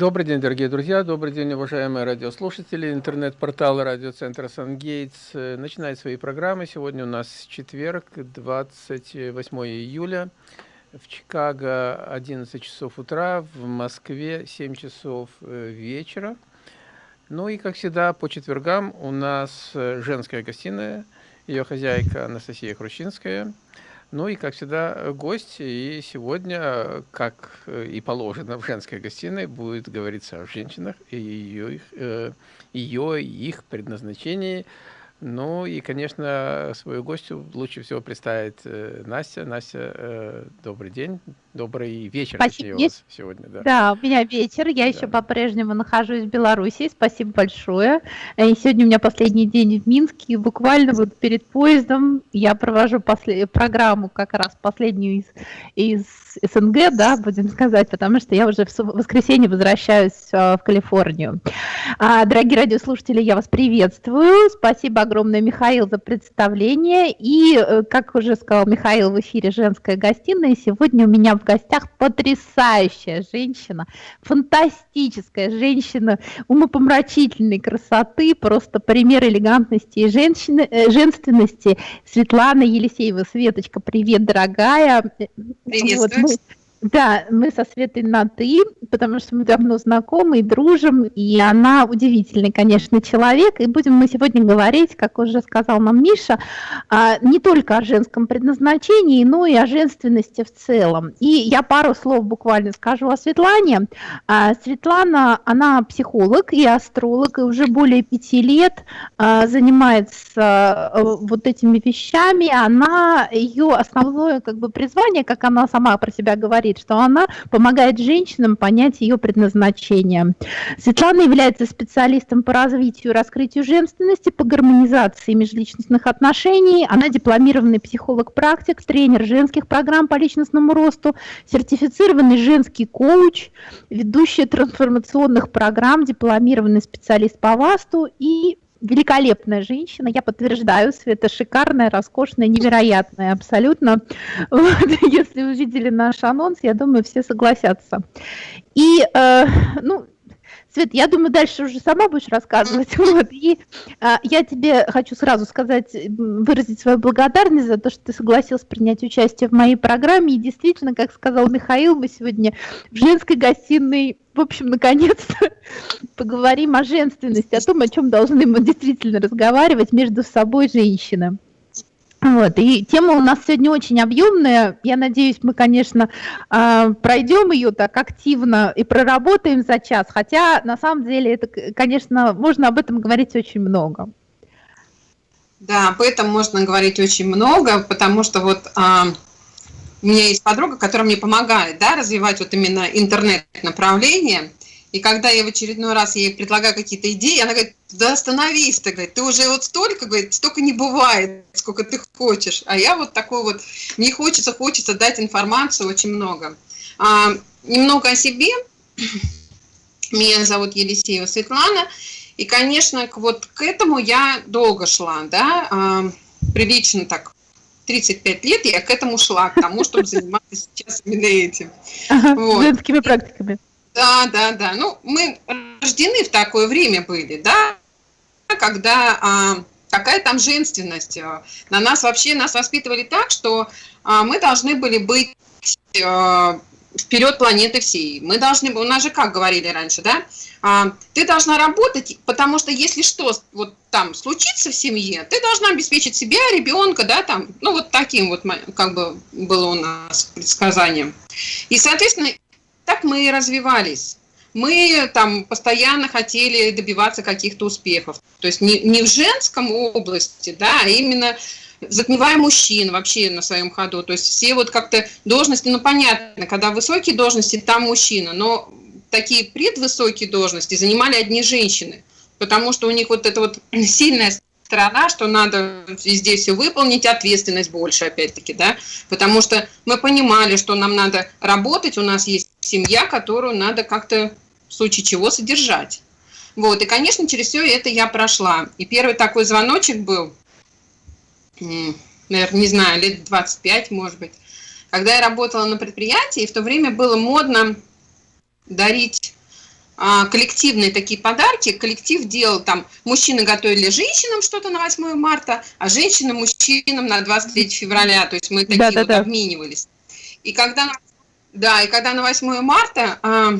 Добрый день, дорогие друзья, добрый день, уважаемые радиослушатели. Интернет-портал радиоцентра «Сангейтс» начинает свои программы. Сегодня у нас четверг, 28 июля. В Чикаго 11 часов утра, в Москве 7 часов э, вечера. Ну и, как всегда, по четвергам у нас женская гостиная, ее хозяйка Анастасия Хрущинская – ну и, как всегда, гость. И сегодня, как э, и положено в женской гостиной, будет говориться о женщинах и ее, их, э, ее их предназначении – ну и, конечно, свою гостью лучше всего представить э, Настя. Настя, э, добрый день, добрый вечер, Спасибо. точнее, у вас сегодня. Да. да, у меня вечер, я да. еще по-прежнему нахожусь в Беларуси, спасибо большое. И сегодня у меня последний день в Минске, и буквально вот перед поездом я провожу послед... программу как раз последнюю из, из СНГ, да, будем сказать, потому что я уже в воскресенье возвращаюсь в Калифорнию. А, дорогие радиослушатели, я вас приветствую, спасибо огромное, Михаил, за представление. И, э, как уже сказал Михаил в эфире «Женская гостиная», сегодня у меня в гостях потрясающая женщина, фантастическая женщина, умопомрачительной красоты, просто пример элегантности и женщины, э, женственности. Светлана Елисеева. Светочка, привет, дорогая. Приветствую. Вот, да, мы со Светой на «ты», потому что мы давно знакомы и дружим, и она удивительный, конечно, человек, и будем мы сегодня говорить, как уже сказал нам Миша, а, не только о женском предназначении, но и о женственности в целом. И я пару слов буквально скажу о Светлане. А, Светлана, она психолог и астролог, и уже более пяти лет а, занимается э, вот этими вещами. Она, ее основное как бы призвание, как она сама про себя говорит, говорит, что она помогает женщинам понять ее предназначение. Светлана является специалистом по развитию и раскрытию женственности, по гармонизации межличностных отношений. Она дипломированный психолог-практик, тренер женских программ по личностному росту, сертифицированный женский коуч, ведущая трансформационных программ, дипломированный специалист по ВАСТу и великолепная женщина, я подтверждаю, Света шикарная, роскошная, невероятная абсолютно. Вот, если вы видели наш анонс, я думаю, все согласятся. И, э, ну, Свет, я думаю, дальше уже сама будешь рассказывать. Вот. И а, я тебе хочу сразу сказать, выразить свою благодарность за то, что ты согласилась принять участие в моей программе. И действительно, как сказал Михаил, мы сегодня в женской гостиной, в общем, наконец-то поговорим о женственности, о том, о чем должны мы действительно разговаривать между собой женщины. Вот, и тема у нас сегодня очень объемная. Я надеюсь, мы, конечно, а, пройдем ее так активно и проработаем за час. Хотя, на самом деле, это, конечно, можно об этом говорить очень много. Да, об этом можно говорить очень много, потому что вот а, у меня есть подруга, которая мне помогает да, развивать вот именно интернет-направление. И когда я в очередной раз ей предлагаю какие-то идеи, она говорит, да остановись, ты, говорит, ты уже вот столько, говорит, столько не бывает, сколько ты хочешь. А я вот такой вот, мне хочется, хочется дать информацию очень много. А, немного о себе. Меня зовут Елисеева Светлана. И, конечно, вот к этому я долго шла, да, а, прилично так 35 лет я к этому шла, к тому, чтобы заниматься сейчас именно этим. Ага, вот. Женскими практиками. Да, да, да. Ну, мы рождены в такое время были, да, когда а, какая там женственность. А, на нас вообще, нас воспитывали так, что а, мы должны были быть а, вперед планеты всей. Мы должны, у нас же как говорили раньше, да, а, ты должна работать, потому что если что вот там случится в семье, ты должна обеспечить себя, ребенка, да, там, ну вот таким вот как бы было у нас предсказанием. И, соответственно, так мы и развивались. Мы там постоянно хотели добиваться каких-то успехов. То есть не, не в женском области, да, а именно затмевая мужчин вообще на своем ходу. То есть все вот как-то должности, ну понятно, когда высокие должности, там мужчина, но такие предвысокие должности занимали одни женщины, потому что у них вот это вот сильная сторона, что надо везде все выполнить, ответственность больше, опять-таки, да, потому что мы понимали, что нам надо работать, у нас есть семья, которую надо как-то в случае чего содержать. Вот, и, конечно, через все это я прошла. И первый такой звоночек был, наверное, не знаю, лет 25, может быть, когда я работала на предприятии, и в то время было модно дарить а, коллективные такие подарки. Коллектив делал там, мужчины готовили женщинам что-то на 8 марта, а женщины мужчинам на 23 февраля. То есть мы такие да, да, вот да. обменивались. И когда, да, и когда на 8 марта, а,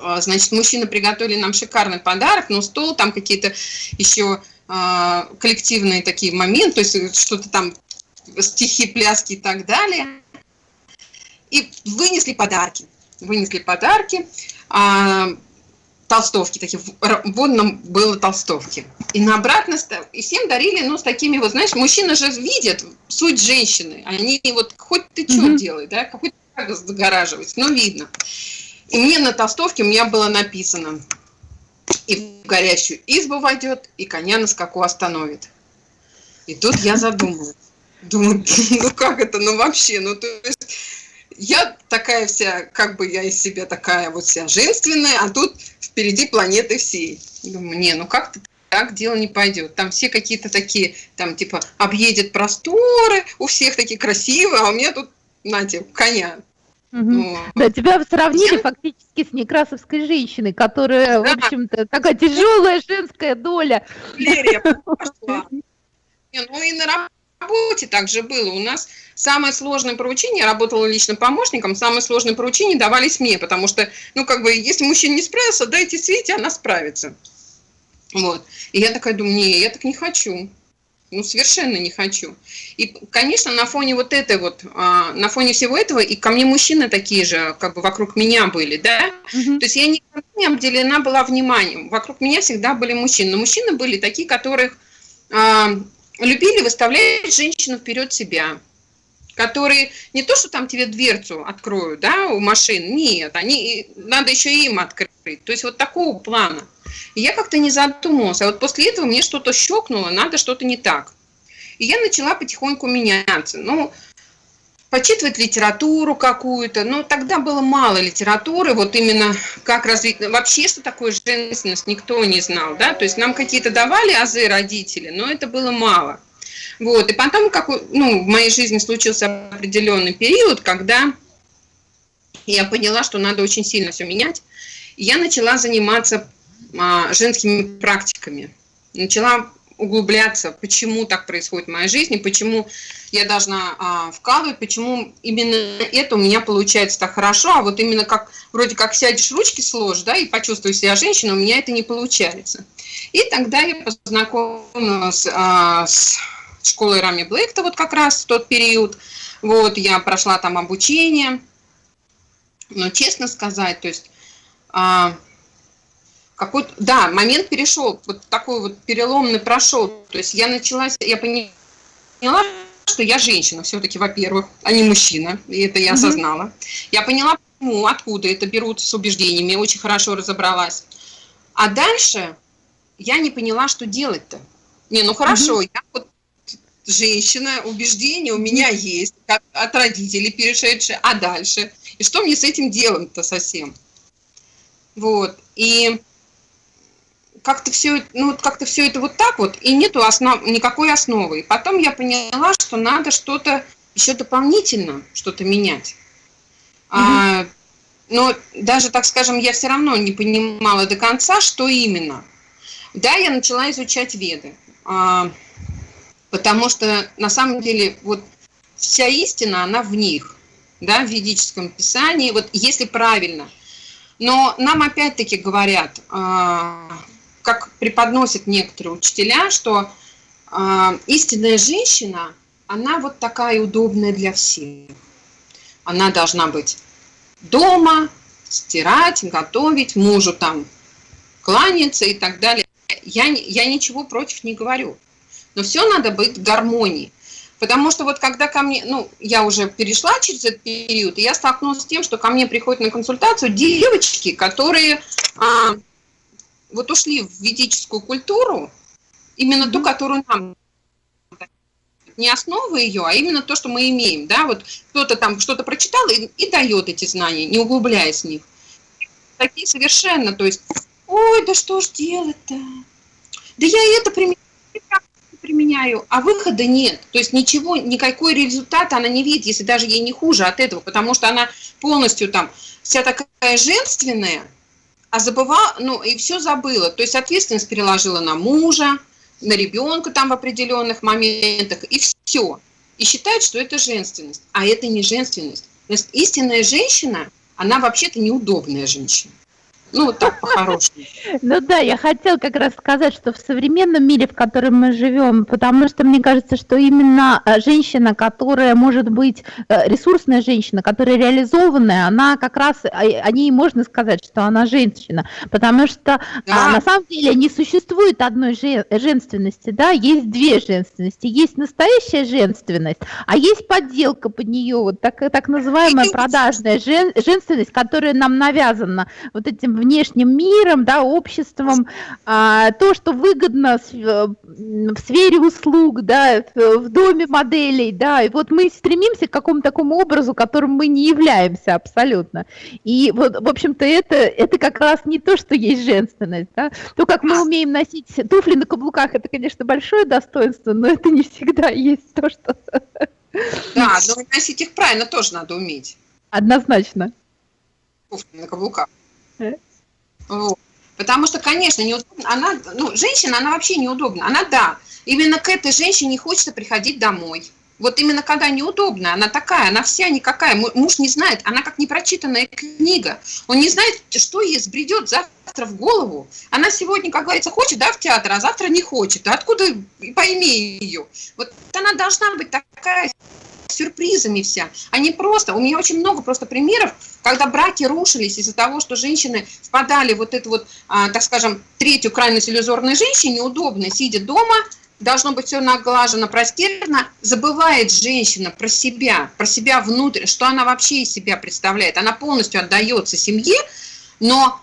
а, значит, мужчины приготовили нам шикарный подарок, но стол, там какие-то еще а, коллективные такие моменты, то есть что-то там, стихи, пляски и так далее. И вынесли подарки. Вынесли подарки а, толстовки, такие, вот нам было толстовки. И на обратно, и всем дарили, ну, с такими вот, знаешь, мужчины же видят суть женщины, они вот, хоть ты что mm -hmm. делай, да, какой загораживать, но видно. И мне на толстовке у меня было написано, и в горящую избу войдет, и коня на скаку остановит. И тут я задумалась. Думаю, ну как это, ну вообще, ну то есть я такая вся, как бы я из себя такая вот вся женственная, а тут впереди планеты всей. Думаю, не, ну как-то так дело не пойдет. Там все какие-то такие, там типа объедет просторы, у всех такие красивые, а у меня тут, знаете, коня. Угу. Ну, да, тебя сравнили я... фактически с некрасовской женщиной, которая, да. в общем-то, такая тяжелая женская доля. Валерия. Не, ну и на работе также было. У нас самое сложное поручение, я работала лично помощником, самое сложное поручение давались мне, потому что, ну, как бы, если мужчина не справился, дайте Свете, она справится. Вот. И я такая думаю, не, я так не хочу. Ну, совершенно не хочу. И, конечно, на фоне вот этой вот, а, на фоне всего этого, и ко мне мужчины такие же, как бы вокруг меня были, да? Угу. То есть я никогда не обделена была вниманием. Вокруг меня всегда были мужчины. Но мужчины были такие, которых а, любили выставлять женщину вперед себя которые не то, что там тебе дверцу откроют, да, у машин, нет, они, надо еще и им открыть. То есть вот такого плана. И я как-то не задумывалась. А вот после этого мне что-то щелкнуло, надо что-то не так. И я начала потихоньку меняться. Ну, почитывать литературу какую-то. Но тогда было мало литературы, вот именно как развить... Вообще, что такое женственность, никто не знал, да? То есть нам какие-то давали азы родители, но это было мало. Вот, и потом, как, ну, в моей жизни случился определенный период, когда я поняла, что надо очень сильно все менять. Я начала заниматься женскими практиками. Начала углубляться, почему так происходит в моей жизни, почему я должна а, вкалывать, почему именно это у меня получается так хорошо, а вот именно как вроде как сядешь, ручки сложишь, да, и почувствуешь себя женщиной, у меня это не получается. И тогда я познакомилась а, с школой Рами Блэкта вот как раз в тот период. Вот, я прошла там обучение. Но честно сказать, то есть... А, какой да, момент перешел, вот такой вот переломный прошел. То есть я начала, я поняла, что я женщина все-таки, во-первых, а не мужчина, и это я осознала. Mm -hmm. Я поняла, почему, откуда это берут с убеждениями, очень хорошо разобралась. А дальше я не поняла, что делать-то. Не, ну хорошо, mm -hmm. я вот женщина, убеждения у меня есть от родителей перешедшие, а дальше? И что мне с этим делать-то совсем? Вот, и как-то все, ну, как-то все это вот так вот, и нету основ, никакой основы. И потом я поняла, что надо что-то еще дополнительно, что-то менять. Угу. А, но даже, так скажем, я все равно не понимала до конца, что именно. Да, я начала изучать веды. А, потому что на самом деле вот вся истина, она в них, да, в ведическом писании, вот если правильно. Но нам опять-таки говорят, а, как преподносят некоторые учителя, что а, истинная женщина, она вот такая удобная для всех. Она должна быть дома, стирать, готовить, мужу там кланяться и так далее. Я, я ничего против не говорю. Но все надо быть в гармонии. Потому что вот когда ко мне, ну, я уже перешла через этот период, и я столкнулась с тем, что ко мне приходят на консультацию девочки, которые а, вот ушли в ведическую культуру, именно mm -hmm. ту, которую нам не основа ее, а именно то, что мы имеем, да, вот кто-то там что-то прочитал и, и дает эти знания, не углубляясь в них. Такие совершенно, то есть, ой, да что ж делать-то? Да я это применяю, применяю, а выхода нет. То есть ничего, никакой результата она не видит, если даже ей не хуже от этого, потому что она полностью там вся такая женственная, а забывала, ну, и все забыла. То есть ответственность переложила на мужа, на ребенка там в определенных моментах, и все. И считает, что это женственность. А это не женственность. Значит, истинная женщина, она вообще-то неудобная женщина. Ну, так по-хорошему. Ну да, я хотела как раз сказать, что в современном мире, в котором мы живем, потому что мне кажется, что именно э, женщина, которая может быть э, ресурсная женщина, которая реализованная, она как раз, э, о ней можно сказать, что она женщина, потому что а, да. на самом деле не существует одной женственности, да, есть две женственности, есть настоящая женственность, а есть подделка под нее, вот так, так называемая продажная жен, женственность, которая нам навязана вот этим внешним миром, да, обществом, а, то, что выгодно в, э, в сфере услуг, да, в доме моделей, да, и вот мы стремимся к какому-то такому образу, которым мы не являемся абсолютно. И вот, в общем-то, это, это как раз не то, что есть женственность, да. То, как мы умеем носить туфли на каблуках, это, конечно, большое достоинство, но это не всегда есть то, что... Да, но носить их правильно тоже надо уметь. Однозначно. Туфли на каблуках. Потому что, конечно, неудобно. Она, ну, женщина, она вообще неудобна. Она, да, именно к этой женщине хочется приходить домой. Вот именно когда неудобно, она такая, она вся никакая, муж не знает, она как непрочитанная книга. Он не знает, что ей сбредет завтра в голову. Она сегодня, как говорится, хочет, да, в театр, а завтра не хочет. Откуда пойми ее? Вот она должна быть такая сюрпризами вся, не просто. У меня очень много просто примеров, когда браки рушились из-за того, что женщины впадали вот эту вот, а, так скажем, третью крайность иллюзорной женщине, неудобно, сидя дома, должно быть все наглажено, простерно, забывает женщина про себя, про себя внутрь, что она вообще из себя представляет. Она полностью отдается семье, но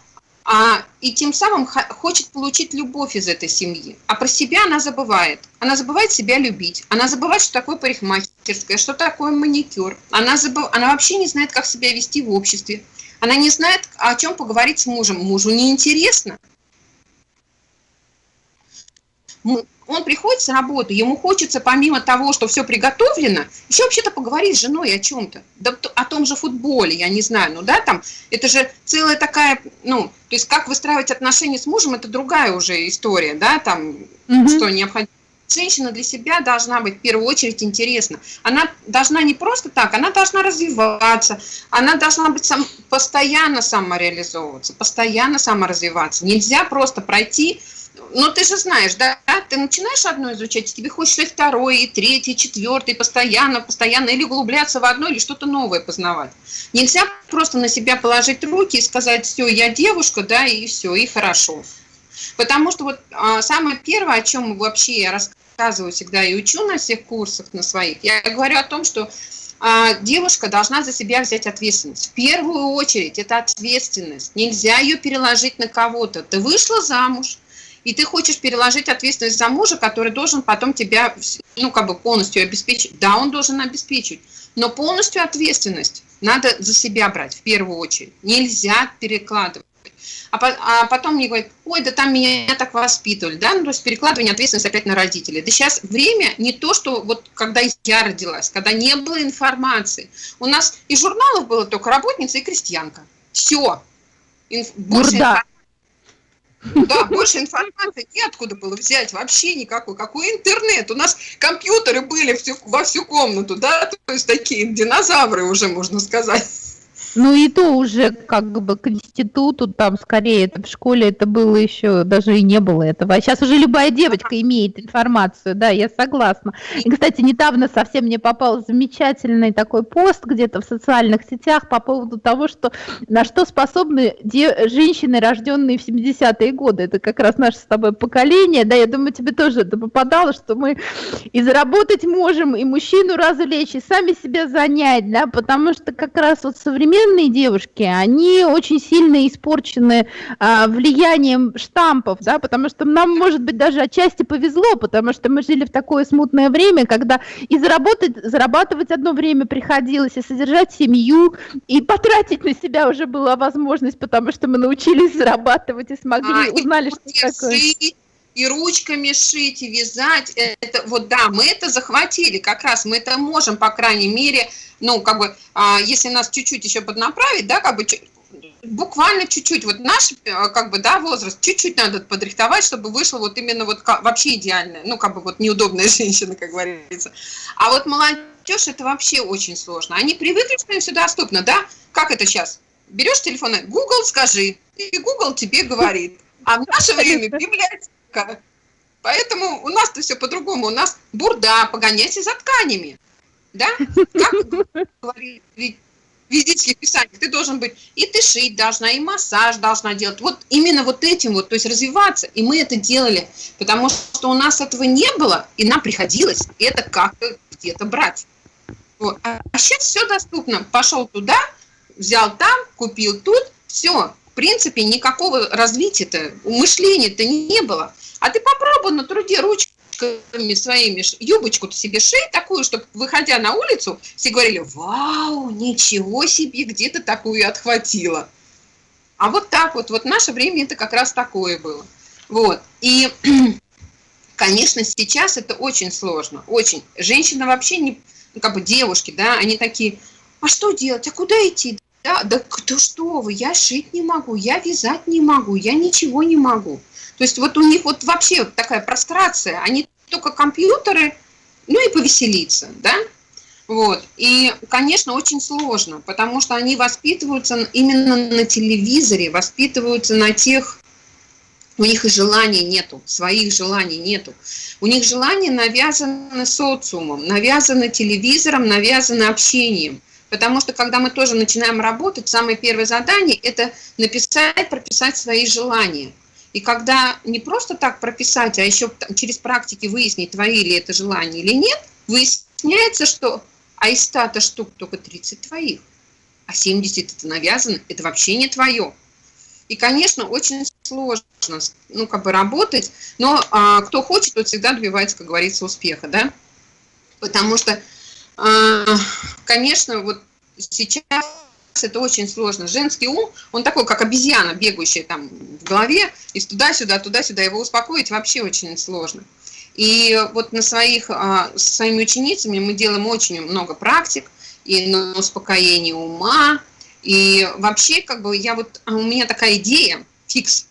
а, и тем самым хочет получить любовь из этой семьи. А про себя она забывает. Она забывает себя любить. Она забывает, что такое парикмахерская, что такое маникюр. Она, забыв... она вообще не знает, как себя вести в обществе. Она не знает, о чем поговорить с мужем. Мужу неинтересно он приходит с работы, ему хочется помимо того, что все приготовлено, еще вообще-то поговорить с женой о чем-то, да, о том же футболе, я не знаю, ну да, там, это же целая такая, ну, то есть как выстраивать отношения с мужем, это другая уже история, да, там, угу. что необходимо. Женщина для себя должна быть в первую очередь интересна. Она должна не просто так, она должна развиваться, она должна быть сам, постоянно самореализовываться, постоянно саморазвиваться. Нельзя просто пройти но ты же знаешь, да, ты начинаешь одно изучать, тебе хочется и второе, и третье, и четвертое, и постоянно, постоянно, или углубляться в одно, или что-то новое познавать. Нельзя просто на себя положить руки и сказать, все, я девушка, да, и все, и хорошо. Потому что вот а, самое первое, о чем вообще я рассказываю всегда и учу на всех курсах, на своих, я говорю о том, что а, девушка должна за себя взять ответственность. В первую очередь это ответственность. Нельзя ее переложить на кого-то. Ты вышла замуж, и ты хочешь переложить ответственность за мужа, который должен потом тебя, ну, как бы полностью обеспечить. Да, он должен обеспечить, но полностью ответственность надо за себя брать в первую очередь. Нельзя перекладывать. А, по, а потом мне говорят, ой, да там меня так воспитывали, да, ну, то есть перекладывание ответственности опять на родителей. Да сейчас время не то, что вот когда я родилась, когда не было информации. У нас из журналов было только работница и крестьянка. Все. Инф, больше информации да, больше информации неоткуда было взять, вообще никакой. Какой интернет? У нас компьютеры были всю, во всю комнату, да, то есть такие динозавры уже, можно сказать. Ну и то уже как бы к институту, там скорее это в школе это было еще, даже и не было этого. А сейчас уже любая девочка имеет информацию, да, я согласна. И, кстати, недавно совсем мне попал замечательный такой пост где-то в социальных сетях по поводу того, что на что способны женщины, рожденные в 70-е годы. Это как раз наше с тобой поколение, да, я думаю, тебе тоже это попадало, что мы и заработать можем, и мужчину развлечь, и сами себя занять, да, потому что как раз вот современные современные девушки, они очень сильно испорчены а, влиянием штампов, да, потому что нам, может быть, даже отчасти повезло, потому что мы жили в такое смутное время, когда и заработать, зарабатывать одно время приходилось, и содержать семью, и потратить на себя уже была возможность, потому что мы научились зарабатывать и смогли, а, узнали, что такое и ручками шить, и вязать. Это, вот да, мы это захватили, как раз мы это можем, по крайней мере, ну, как бы, а, если нас чуть-чуть еще поднаправить, да, как бы буквально чуть-чуть, вот наш, э, как бы, да, возраст, чуть-чуть надо подрихтовать, чтобы вышло вот именно вот вообще идеальная, ну, как бы вот неудобная женщина, как говорится. А вот молодежь, это вообще очень сложно. Они привыкли, что им все доступно, да? Как это сейчас? Берешь телефон, Google скажи, и Google тебе говорит. А в наше время библиотека. Поэтому у нас-то все по-другому. У нас бурда, погоняйся за тканями. Да? Как говорит физических писаниях, ты должен быть, и ты шить должна, и массаж должна делать. Вот именно вот этим вот, то есть развиваться. И мы это делали, потому что у нас этого не было, и нам приходилось это как-то где-то брать. Вот. А сейчас все доступно. Пошел туда, взял там, купил тут, все. В принципе, никакого развития-то, мышления-то не было. А ты попробуй на труде ручкой юбочками своими, юбочку себе шей такую, чтобы, выходя на улицу, все говорили, вау, ничего себе, где то такую отхватила. А вот так вот, вот наше время это как раз такое было. Вот, и, конечно, сейчас это очень сложно, очень. Женщина вообще не, ну, как бы девушки, да, они такие, а что делать, а куда идти? Да, да кто что вы, я шить не могу, я вязать не могу, я ничего не могу. То есть вот у них вот вообще такая прострация, они только компьютеры, ну и повеселиться, да? Вот. И, конечно, очень сложно, потому что они воспитываются именно на телевизоре, воспитываются на тех, у них и желаний нету, своих желаний нету. У них желания навязаны социумом, навязаны телевизором, навязаны общением. Потому что, когда мы тоже начинаем работать, самое первое задание – это написать, прописать свои желания – и когда не просто так прописать, а еще через практики выяснить, твои ли это желания или нет, выясняется, что а из 100 штук только 30 твоих, а 70 это навязано, это вообще не твое. И, конечно, очень сложно, ну, как бы работать, но а, кто хочет, тот всегда добивается, как говорится, успеха, да? Потому что, а, конечно, вот сейчас это очень сложно. Женский ум, он такой, как обезьяна, бегающая там в голове, и туда-сюда, туда-сюда, его успокоить вообще очень сложно. И вот на своих, а, со своими ученицами мы делаем очень много практик, и на успокоение ума, и вообще, как бы, я вот, а у меня такая идея, фикс,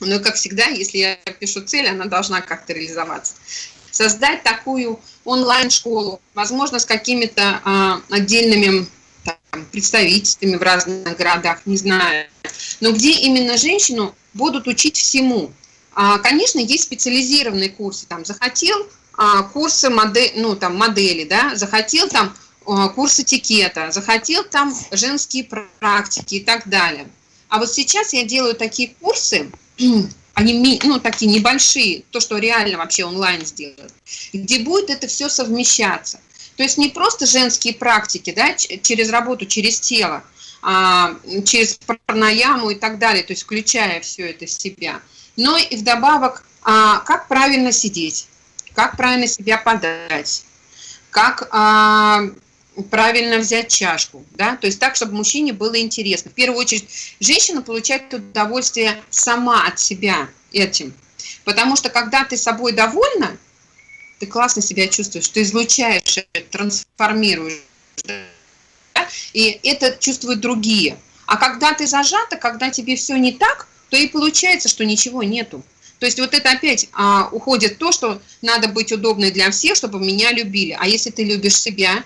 но, как всегда, если я пишу цель, она должна как-то реализоваться. Создать такую онлайн-школу, возможно, с какими-то а, отдельными представительствами в разных городах, не знаю. Но где именно женщину будут учить всему. А, конечно, есть специализированные курсы. Там захотел а, курсы модель, ну, там, модели, да, захотел там а, курс этикета, захотел там женские практики и так далее. А вот сейчас я делаю такие курсы, они ну, такие небольшие, то, что реально вообще онлайн сделать, где будет это все совмещаться. То есть не просто женские практики, да, через работу, через тело, а, через пранаяму и так далее, то есть включая все это в себя, но и вдобавок, а, как правильно сидеть, как правильно себя подать, как а, правильно взять чашку, да, то есть так, чтобы мужчине было интересно. В первую очередь, женщина получает удовольствие сама от себя этим, потому что когда ты собой довольна, ты классно себя чувствуешь, ты излучаешь, трансформируешь, да? и это чувствуют другие. А когда ты зажата, когда тебе все не так, то и получается, что ничего нету. То есть вот это опять а, уходит то, что надо быть удобной для всех, чтобы меня любили. А если ты любишь себя,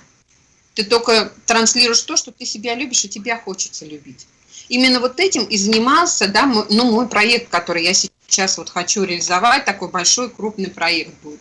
ты только транслируешь то, что ты себя любишь, и тебя хочется любить. Именно вот этим и занимался, да, мой, ну, мой проект, который я сейчас вот хочу реализовать, такой большой крупный проект будет.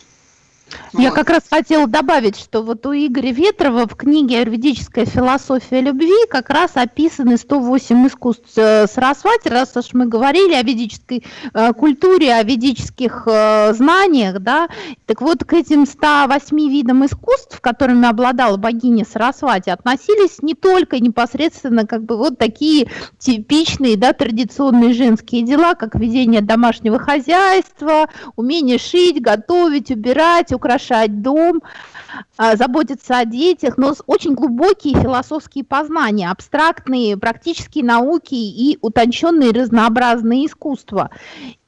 Я как раз хотела добавить, что вот у Игоря Ветрова в книге «Аюрведическая философия любви» как раз описаны 108 искусств э, Сарасвати, раз уж мы говорили о ведической э, культуре, о ведических э, знаниях, да, так вот к этим 108 видам искусств, которыми обладала богиня Сарасвати, относились не только непосредственно как бы вот такие типичные, да, традиционные женские дела, как ведение домашнего хозяйства, умение шить, готовить, убирать, украшать дом, а, заботиться о детях, но очень глубокие философские познания, абстрактные практические науки и утонченные разнообразные искусства.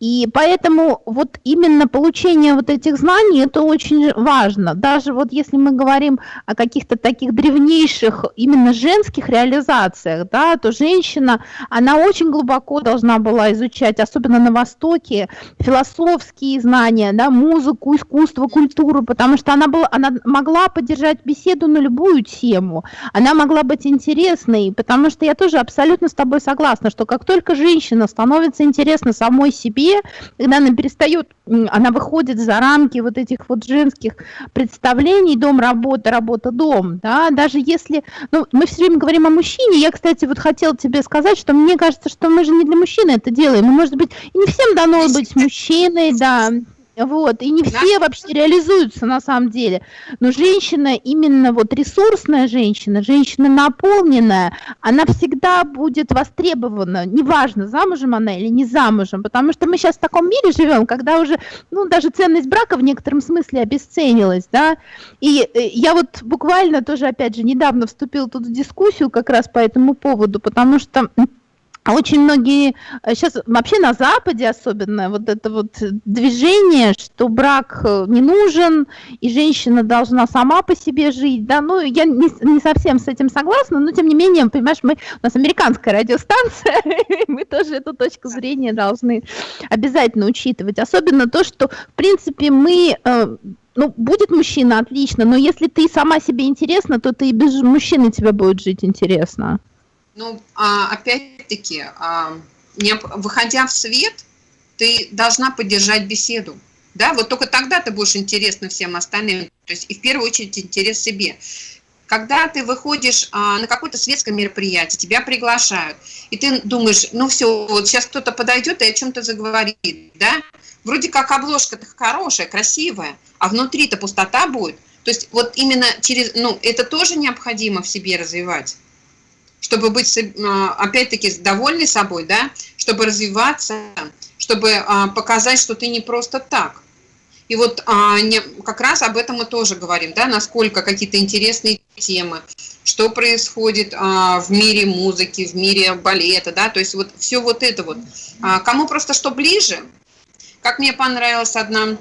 И поэтому вот именно получение вот этих знаний, это очень важно. Даже вот если мы говорим о каких-то таких древнейших именно женских реализациях, да, то женщина, она очень глубоко должна была изучать, особенно на Востоке, философские знания, да, музыку, искусство, культуру, потому что она, была, она могла поддержать беседу на любую тему, она могла быть интересной, потому что я тоже абсолютно с тобой согласна, что как только женщина становится интересна самой себе, когда она перестает, она выходит за рамки вот этих вот женских представлений, дом, работа, работа, дом, да, даже если, ну, мы все время говорим о мужчине, я, кстати, вот хотела тебе сказать, что мне кажется, что мы же не для мужчины это делаем, и, может быть, и не всем дано быть мужчиной, да, вот, и не все вообще реализуются на самом деле. Но женщина, именно вот ресурсная женщина, женщина наполненная, она всегда будет востребована, неважно, замужем она или не замужем, потому что мы сейчас в таком мире живем, когда уже, ну, даже ценность брака в некотором смысле обесценилась, да, и э, я вот буквально тоже, опять же, недавно вступила тут в дискуссию как раз по этому поводу, потому что очень многие, сейчас э, вообще на Западе особенно, вот это вот движение, что брак э, не нужен, и женщина должна сама по себе жить, да, ну, я не, не совсем с этим согласна, но тем не менее, понимаешь, мы, у нас американская радиостанция, мы тоже эту точку зрения должны обязательно учитывать, особенно то, что, в принципе, мы э, ну, будет мужчина, отлично, но если ты сама себе интересна, то ты и без мужчины тебе будет жить интересно. Ну, а, опять-таки, а, выходя в свет, ты должна поддержать беседу. Да, вот только тогда ты будешь интересна всем остальным. То есть и в первую очередь интерес себе. Когда ты выходишь а, на какое-то светское мероприятие, тебя приглашают, и ты думаешь, ну все, вот сейчас кто-то подойдет и о чем-то заговорит, да? Вроде как обложка-то хорошая, красивая, а внутри-то пустота будет. То есть вот именно через, ну, это тоже необходимо в себе развивать чтобы быть, а, опять-таки, довольной собой, да, чтобы развиваться, чтобы а, показать, что ты не просто так. И вот а, как раз об этом мы тоже говорим, да, насколько какие-то интересные темы, что происходит в мире музыки, в мире балета, да, то есть вот все вот это вот. Кому просто что ближе, как мне понравилось одно,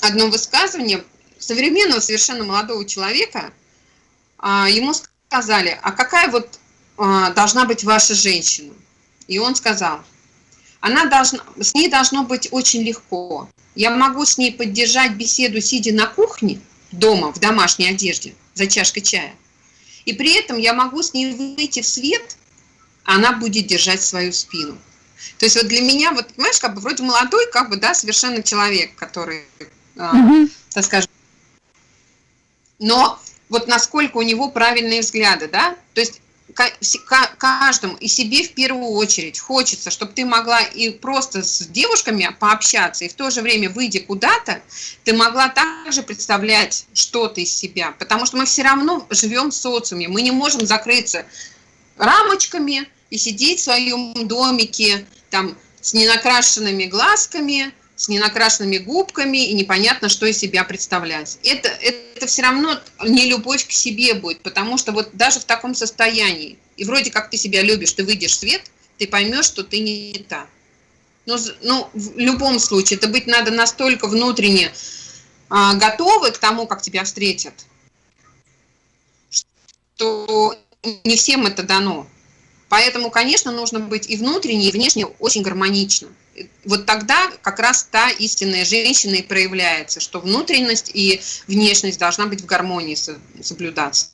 одно высказывание современного совершенно молодого человека, ему сказали, а какая вот должна быть ваша женщина? И он сказал, она должна, с ней должно быть очень легко. Я могу с ней поддержать беседу, сидя на кухне, дома, в домашней одежде, за чашкой чая. И при этом я могу с ней выйти в свет, а она будет держать свою спину. То есть вот для меня, вот, понимаешь, как бы вроде молодой, как бы, да, совершенно человек, который, э, так скажем, но вот насколько у него правильные взгляды, да, то есть каждому и себе в первую очередь. Хочется, чтобы ты могла и просто с девушками пообщаться, и в то же время, выйдя куда-то, ты могла также представлять что-то из себя, потому что мы все равно живем в социуме, мы не можем закрыться рамочками и сидеть в своем домике там с ненакрашенными глазками, с ненакрашенными губками и непонятно, что из себя представлять. Это, это все равно не любовь к себе будет, потому что вот даже в таком состоянии, и вроде как ты себя любишь, ты выйдешь в свет, ты поймешь, что ты не та. Но, ну, в любом случае, это быть надо настолько внутренне а, готовы к тому, как тебя встретят, что не всем это дано. Поэтому, конечно, нужно быть и внутренне, и внешне очень гармонично. Вот тогда как раз та истинная женщина и проявляется, что внутренность и внешность должна быть в гармонии соблюдаться.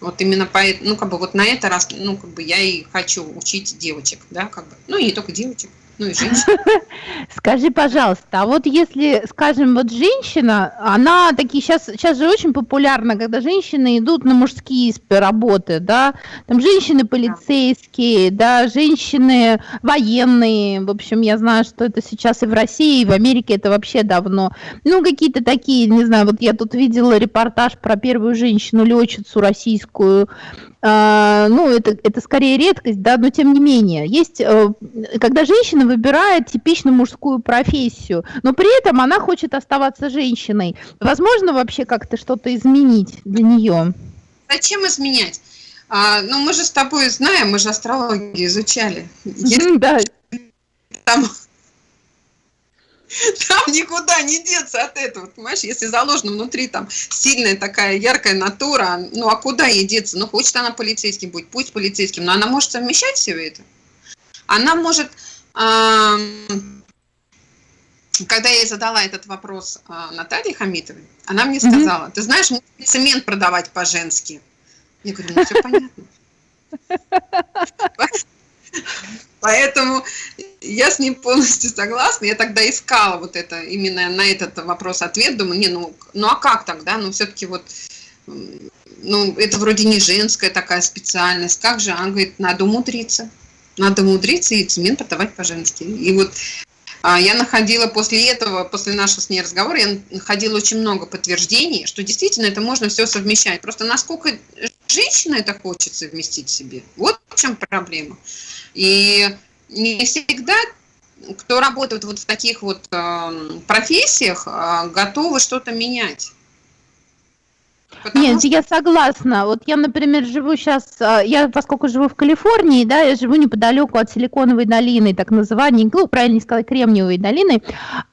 Вот именно поэтому, ну, как бы вот на это раз, ну, как бы я и хочу учить девочек, да, как бы, ну, и не только девочек ну и женщин. Скажи, пожалуйста, а вот если, скажем, вот женщина, она такие сейчас, сейчас же очень популярно, когда женщины идут на мужские работы, да, там женщины полицейские, да, женщины военные, в общем, я знаю, что это сейчас и в России, и в Америке это вообще давно, ну, какие-то такие, не знаю, вот я тут видела репортаж про первую женщину-летчицу российскую, а, ну, это, это скорее редкость, да, но тем не менее, есть, э, когда женщина выбирает типично мужскую профессию, но при этом она хочет оставаться женщиной, возможно вообще как-то что-то изменить для нее? Зачем изменять? А, ну, мы же с тобой знаем, мы же астрологию изучали. Если да. Там Там никуда не деться от этого, понимаешь? Если заложена внутри там сильная такая яркая натура, ну а куда ей деться? Ну хочет она полицейским быть, пусть полицейским, но она может совмещать все это. Она может, когда я задала этот вопрос а, Наталье Хамитовой, она мне сказала, ты знаешь, мы цемент продавать по-женски. Я говорю, ну все понятно. Поэтому я с ним полностью согласна. Я тогда искала вот это, именно на этот вопрос ответ. Думаю, не, ну, ну а как тогда? Ну, все-таки вот, ну, это вроде не женская такая специальность. Как же? Она говорит, надо умудриться. Надо умудриться и цемент продавать по-женски. И вот а, я находила после этого, после нашего с ней разговора, я находила очень много подтверждений, что действительно это можно все совмещать. Просто насколько женщина это хочет совместить себе, вот в чем проблема. И не всегда кто работает вот в таких вот э, профессиях, э, готовы что-то менять. Потому Нет, я согласна. Вот я, например, живу сейчас, а, я поскольку живу в Калифорнии, да, я живу неподалеку от Силиконовой долины, так называемой, ну, правильно сказать, Кремниевой долины,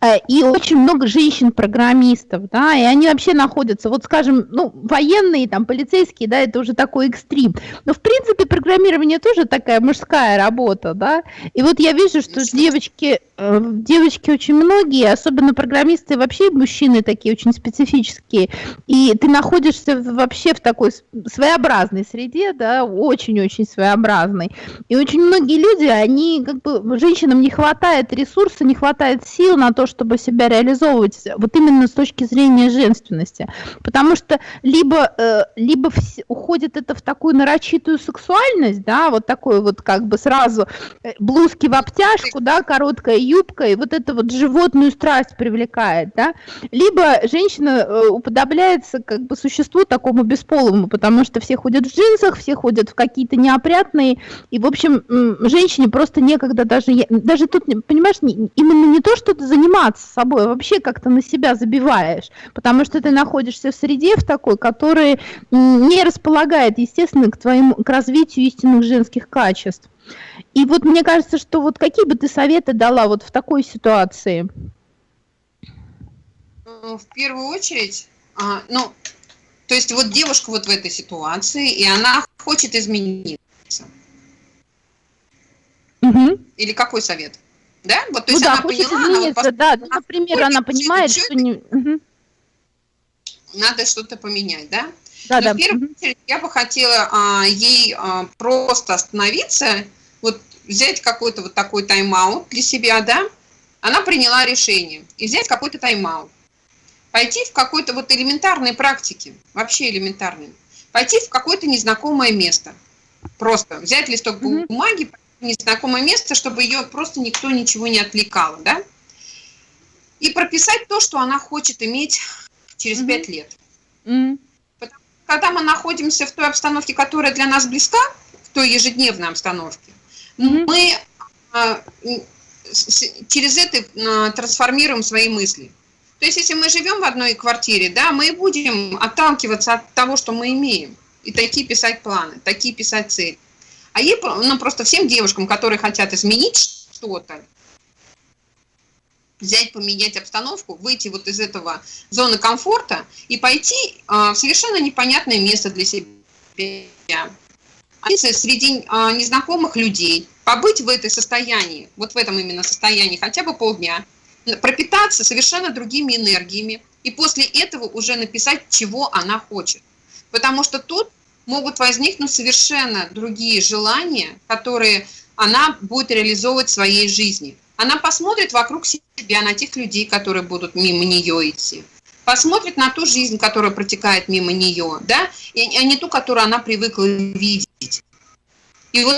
э, и очень много женщин-программистов, да, и они вообще находятся, вот, скажем, ну, военные, там, полицейские, да, это уже такой экстрим. Но, в принципе, программирование тоже такая мужская работа, да, и вот я вижу, что девочки, э, девочки очень многие, особенно программисты, вообще мужчины такие очень специфические, и ты находишь находишься вообще в такой своеобразной среде, да, очень-очень своеобразной. И очень многие люди, они как бы, женщинам не хватает ресурса, не хватает сил на то, чтобы себя реализовывать, вот именно с точки зрения женственности. Потому что либо, э, либо уходит это в такую нарочитую сексуальность, да, вот такой вот как бы сразу э, блузки в обтяжку, да, короткая юбка, и вот это вот животную страсть привлекает, да, либо женщина э, уподобляется как бы существу существу такому бесполому, потому что все ходят в джинсах, все ходят в какие-то неопрятные, и, в общем, женщине просто некогда даже, даже тут, понимаешь, именно не то, что ты заниматься собой, а вообще как-то на себя забиваешь, потому что ты находишься в среде в такой, которая не располагает, естественно, к твоему, к развитию истинных женских качеств. И вот мне кажется, что вот какие бы ты советы дала вот в такой ситуации? В первую очередь, а, ну, то есть вот девушка вот в этой ситуации, и она хочет измениться. Угу. Или какой совет? Да? Вот, то ну есть да, она поняла, она вот, да, ну, например, она понимает, что не... Угу. Надо что-то поменять, да? Да, Но да. В первую очередь я бы хотела а, ей а, просто остановиться, вот взять какой-то вот такой тайм-аут для себя, да? Она приняла решение и взять какой-то тайм-аут пойти в какой-то вот элементарной практике, вообще элементарной, пойти в какое-то незнакомое место, просто взять листок бумаги, в незнакомое место, чтобы ее просто никто ничего не отвлекал, да, и прописать то, что она хочет иметь через пять mm-hmm. лет. Mm-hmm. Потому, когда мы находимся в той обстановке, которая для нас близка, в той ежедневной обстановке, mm-hmm. мы а, через это а, трансформируем свои мысли. То есть, если мы живем в одной квартире, да, мы будем отталкиваться от того, что мы имеем, и такие писать планы, такие писать цели. А ей, ну, просто всем девушкам, которые хотят изменить что-то, взять, поменять обстановку, выйти вот из этого зоны комфорта и пойти э, в совершенно непонятное место для себя, среди э, незнакомых людей, побыть в этой состоянии, вот в этом именно состоянии хотя бы полдня, пропитаться совершенно другими энергиями и после этого уже написать, чего она хочет. Потому что тут могут возникнуть совершенно другие желания, которые она будет реализовывать в своей жизни. Она посмотрит вокруг себя на тех людей, которые будут мимо нее идти. Посмотрит на ту жизнь, которая протекает мимо нее, да, и, а не ту, которую она привыкла видеть. И вот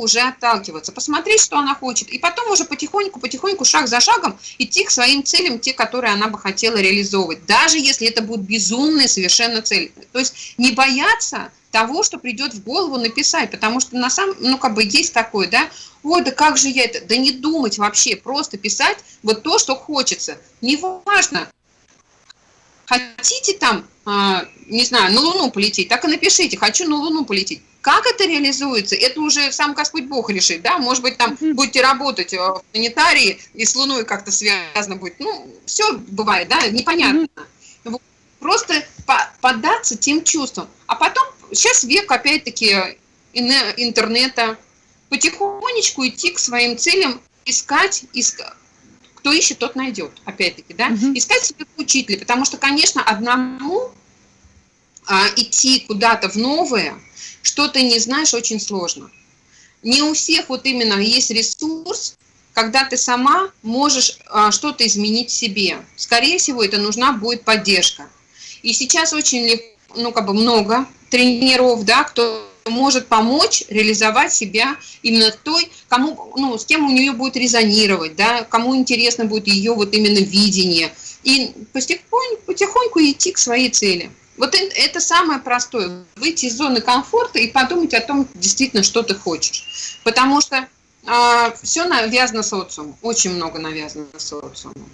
уже отталкиваться, посмотреть, что она хочет, и потом уже потихоньку, потихоньку, шаг за шагом идти к своим целям, те, которые она бы хотела реализовывать, даже если это будут безумные совершенно цели. То есть не бояться того, что придет в голову написать, потому что на самом, ну как бы есть такое, да, ой, да как же я это, да не думать вообще, просто писать вот то, что хочется. Неважно, хотите там, а, не знаю, на Луну полететь, так и напишите, хочу на Луну полететь. Как это реализуется, это уже сам Господь Бог решит, да, может быть, там будете работать в планетарии и с Луной как-то связано будет, ну, все бывает, да, непонятно. Просто поддаться тем чувствам. А потом, сейчас век, опять-таки, интернета, потихонечку идти к своим целям, искать, искать кто ищет, тот найдет, опять-таки, да, угу. искать себе учителя, потому что, конечно, одному а, идти куда-то в новое, что ты не знаешь, очень сложно. Не у всех вот именно есть ресурс, когда ты сама можешь а, что-то изменить в себе. Скорее всего, это нужна будет поддержка. И сейчас очень, ну, как бы много тренеров, да, кто может помочь реализовать себя именно той, кому, ну, с кем у нее будет резонировать, да, кому интересно будет ее вот именно видение. И потихоньку, потихоньку идти к своей цели. Вот это, самое простое. Выйти из зоны комфорта и подумать о том, действительно, что ты хочешь. Потому что э, а, все навязано социумом. Очень много навязано социумом.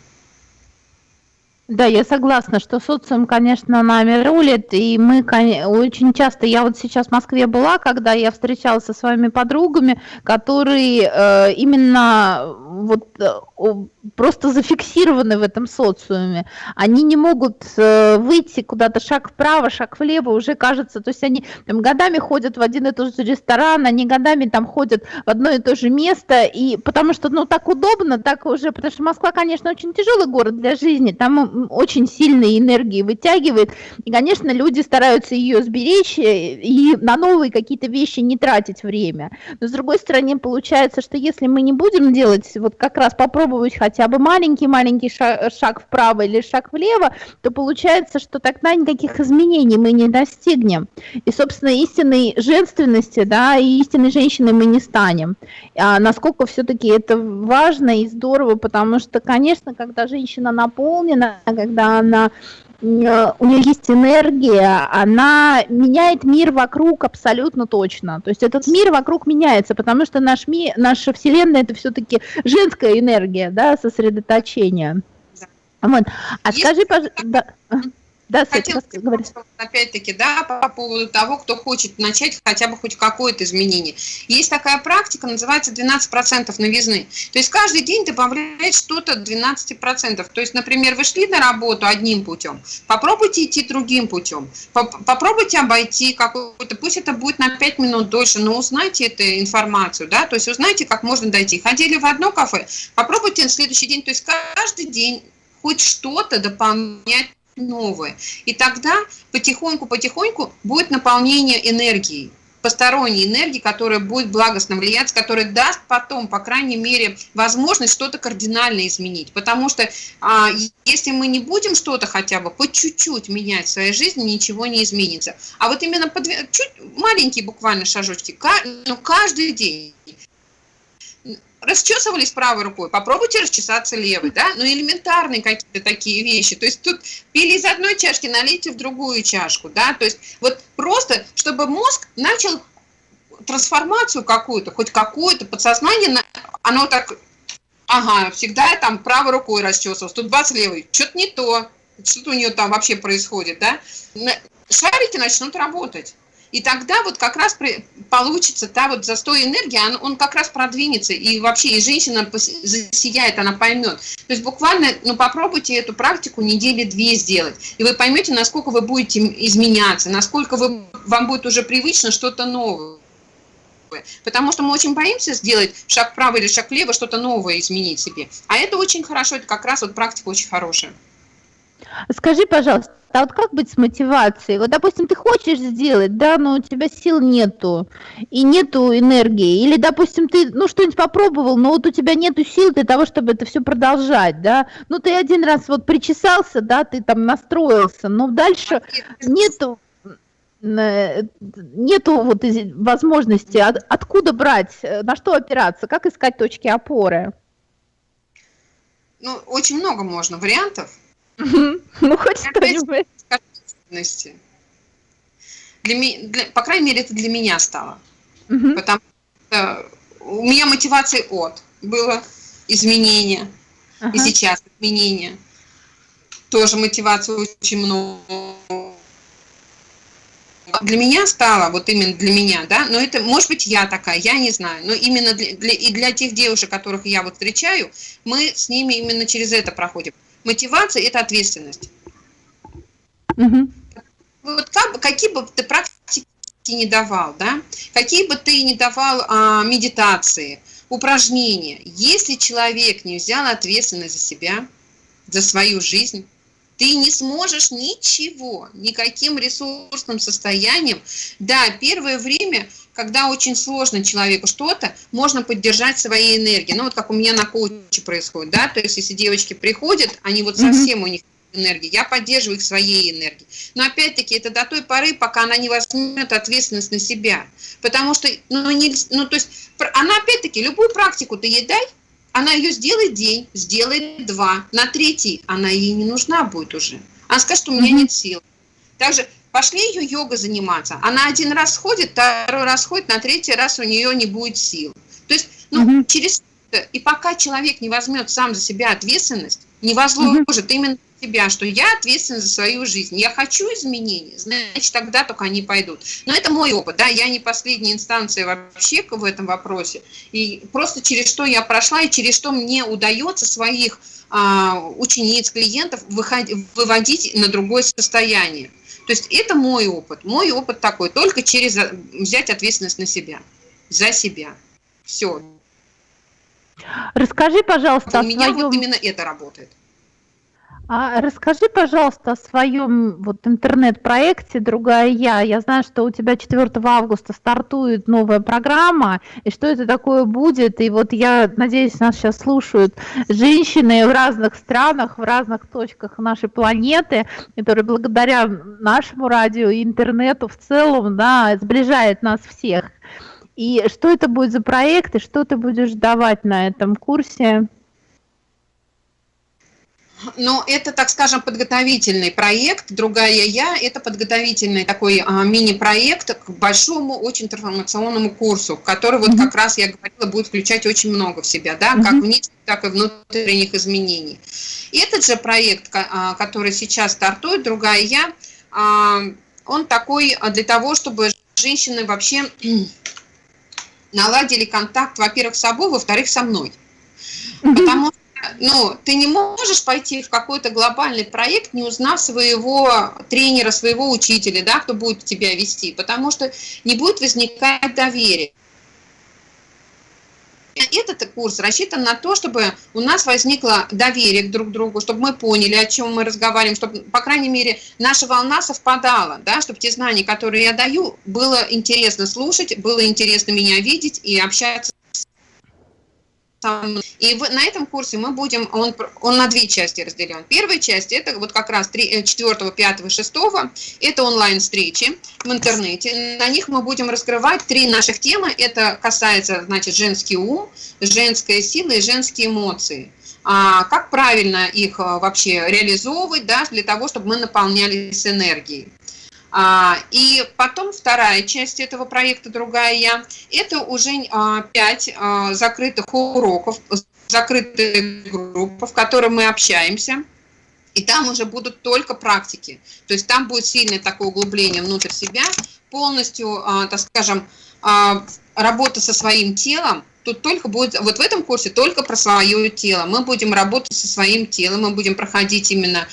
Да, я согласна, что социум, конечно, нами рулит, и мы очень часто, я вот сейчас в Москве была, когда я встречалась со своими подругами, которые э, именно вот э, просто зафиксированы в этом социуме. Они не могут э, выйти куда-то шаг вправо, шаг влево, уже кажется, то есть они там, годами ходят в один и тот же ресторан, они годами там ходят в одно и то же место, и потому что, ну, так удобно, так уже, потому что Москва, конечно, очень тяжелый город для жизни, там очень сильные энергии вытягивает, и, конечно, люди стараются ее сберечь э, и на новые какие-то вещи не тратить время. Но, с другой стороны, получается, что если мы не будем делать, вот как раз попробовать хотя бы маленький-маленький шаг, шаг вправо или шаг влево, то получается, что тогда никаких изменений мы не достигнем. И, собственно, истинной женственности, да, и истинной женщиной мы не станем. А насколько все-таки это важно и здорово, потому что, конечно, когда женщина наполнена, когда она у нее есть энергия, она меняет мир вокруг абсолютно точно. То есть этот мир вокруг меняется, потому что наш мир, наша Вселенная это все-таки женская энергия, да, сосредоточение. Вот. А есть скажи, пожалуйста... Да, Хотела сказать, опять-таки, да, по поводу того, кто хочет начать хотя бы хоть какое-то изменение. Есть такая практика, называется 12% новизны. То есть каждый день добавляет что-то 12%. То есть, например, вы шли на работу одним путем, попробуйте идти другим путем, попробуйте обойти какой-то, пусть это будет на 5 минут дольше, но узнайте эту информацию, да, то есть узнайте, как можно дойти. Ходили в одно кафе, попробуйте на следующий день, то есть каждый день хоть что-то дополнять новое. И тогда потихоньку-потихоньку будет наполнение энергией, посторонней энергии, которая будет благостно влиять, которая даст потом, по крайней мере, возможность что-то кардинально изменить. Потому что а, если мы не будем что-то хотя бы по чуть-чуть менять в своей жизни, ничего не изменится. А вот именно по, чуть маленькие буквально шажочки, но каждый день расчесывались правой рукой, попробуйте расчесаться левой, да, ну элементарные какие-то такие вещи, то есть тут пили из одной чашки, налейте в другую чашку, да, то есть вот просто, чтобы мозг начал трансформацию какую-то, хоть какую-то, подсознание, оно так, ага, всегда я там правой рукой расчесывалась, тут бац, левой, что-то не то, что-то у нее там вообще происходит, да, шарики начнут работать. И тогда вот как раз получится та вот застой энергии, он, он как раз продвинется, и вообще и женщина засияет, она поймет. То есть буквально, ну попробуйте эту практику недели две сделать, и вы поймете, насколько вы будете изменяться, насколько вы, вам будет уже привычно что-то новое. Потому что мы очень боимся сделать шаг вправо или шаг влево, что-то новое изменить себе. А это очень хорошо, это как раз вот практика очень хорошая. Скажи, пожалуйста, а вот как быть с мотивацией? Вот, допустим, ты хочешь сделать, да, но у тебя сил нету, и нету энергии. Или, допустим, ты, ну, что-нибудь попробовал, но вот у тебя нету сил для того, чтобы это все продолжать, да. Ну, ты один раз вот причесался, да, ты там настроился, но дальше нету э, нету вот возможности, от, откуда брать, э, на что опираться, как искать точки опоры? Ну, очень много можно вариантов. Ну, хоть что-нибудь. Для, для, по крайней мере, это для меня стало. Угу. Потому что у меня мотивация от было изменение. Ага. И сейчас изменение. тоже мотивации очень много. Для меня стало, вот именно для меня, да, но это, может быть, я такая, я не знаю, но именно для, для, и для тех девушек, которых я вот встречаю, мы с ними именно через это проходим. Мотивация – это ответственность. Угу. Вот как, какие бы ты практики не давал, да, какие бы ты не давал а, медитации, упражнения, если человек не взял ответственность за себя, за свою жизнь, ты не сможешь ничего, никаким ресурсным состоянием. Да, первое время, когда очень сложно человеку что-то, можно поддержать своей энергией. Ну, вот как у меня на коуче происходит, да, то есть если девочки приходят, они вот совсем у них энергии, я поддерживаю их своей энергией. Но опять-таки это до той поры, пока она не возьмет ответственность на себя. Потому что, ну, не, ну то есть, она опять-таки, любую практику ты ей дай, она ее сделает день, сделает два, на третий она ей не нужна будет уже. Она скажет, что у меня нет сил. Также пошли ее йога заниматься. Она один раз ходит, второй раз ходит, на третий раз у нее не будет сил. То есть, ну, угу. через и пока человек не возьмет сам за себя ответственность, не возложит угу. именно себя, что я ответственна за свою жизнь, я хочу изменений, значит, тогда только они пойдут. Но это мой опыт, да, я не последняя инстанция вообще в этом вопросе. И просто через что я прошла и через что мне удается своих а, учениц, клиентов выходить, выводить на другое состояние. То есть это мой опыт. Мой опыт такой, только через взять ответственность на себя, за себя. Все. Расскажи, пожалуйста, У меня своем... вот именно это работает. А расскажи, пожалуйста, о своем вот интернет-проекте «Другая я». Я знаю, что у тебя 4 августа стартует новая программа, и что это такое будет. И вот я надеюсь, нас сейчас слушают женщины в разных странах, в разных точках нашей планеты, которые благодаря нашему радио и интернету в целом да, сближает нас всех. И что это будет за проект, и что ты будешь давать на этом курсе? Но это, так скажем, подготовительный проект. Другая я – это подготовительный такой а, мини-проект к большому, очень трансформационному курсу, который, вот как раз я говорила, будет включать очень много в себя, да, как внешних, так и внутренних изменений. И этот же проект, а, который сейчас стартует, другая я, а, он такой для того, чтобы женщины вообще наладили контакт, во-первых, с собой, во-вторых, со мной. Потому что ну, ты не можешь пойти в какой-то глобальный проект, не узнав своего тренера, своего учителя, да, кто будет тебя вести, потому что не будет возникать доверие. Этот курс рассчитан на то, чтобы у нас возникло доверие друг к другу, чтобы мы поняли, о чем мы разговариваем, чтобы, по крайней мере, наша волна совпадала, да, чтобы те знания, которые я даю, было интересно слушать, было интересно меня видеть и общаться и в, на этом курсе мы будем, он, он на две части разделен. Первая часть, это вот как раз 3, 4, 5, 6, это онлайн-встречи в интернете. На них мы будем раскрывать три наших темы. Это касается, значит, женский ум, женская сила и женские эмоции. А, как правильно их а, вообще реализовывать, да, для того, чтобы мы наполнялись энергией. А, и потом вторая часть этого проекта «Другая я» – это уже а, пять а, закрытых уроков, закрытых групп, в которых мы общаемся. И там уже будут только практики. То есть там будет сильное такое углубление внутрь себя, полностью, так скажем, работа со своим телом, тут только будет, вот в этом курсе только про свое тело. Мы будем работать со своим телом, мы будем проходить именно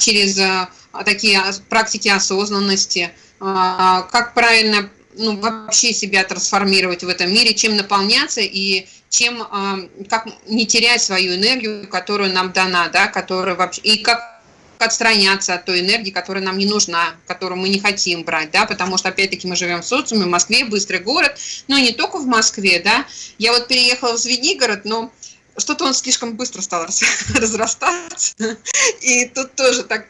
через а, такие практики осознанности, а, как правильно ну, вообще себя трансформировать в этом мире, чем наполняться и чем, а, как не терять свою энергию, которую нам дана, да, которая вообще, и как отстраняться от той энергии, которая нам не нужна, которую мы не хотим брать, да, потому что, опять-таки, мы живем в социуме, в Москве, быстрый город, но не только в Москве, да, я вот переехала в Звенигород, но что-то он слишком быстро стал разрастаться, и тут тоже так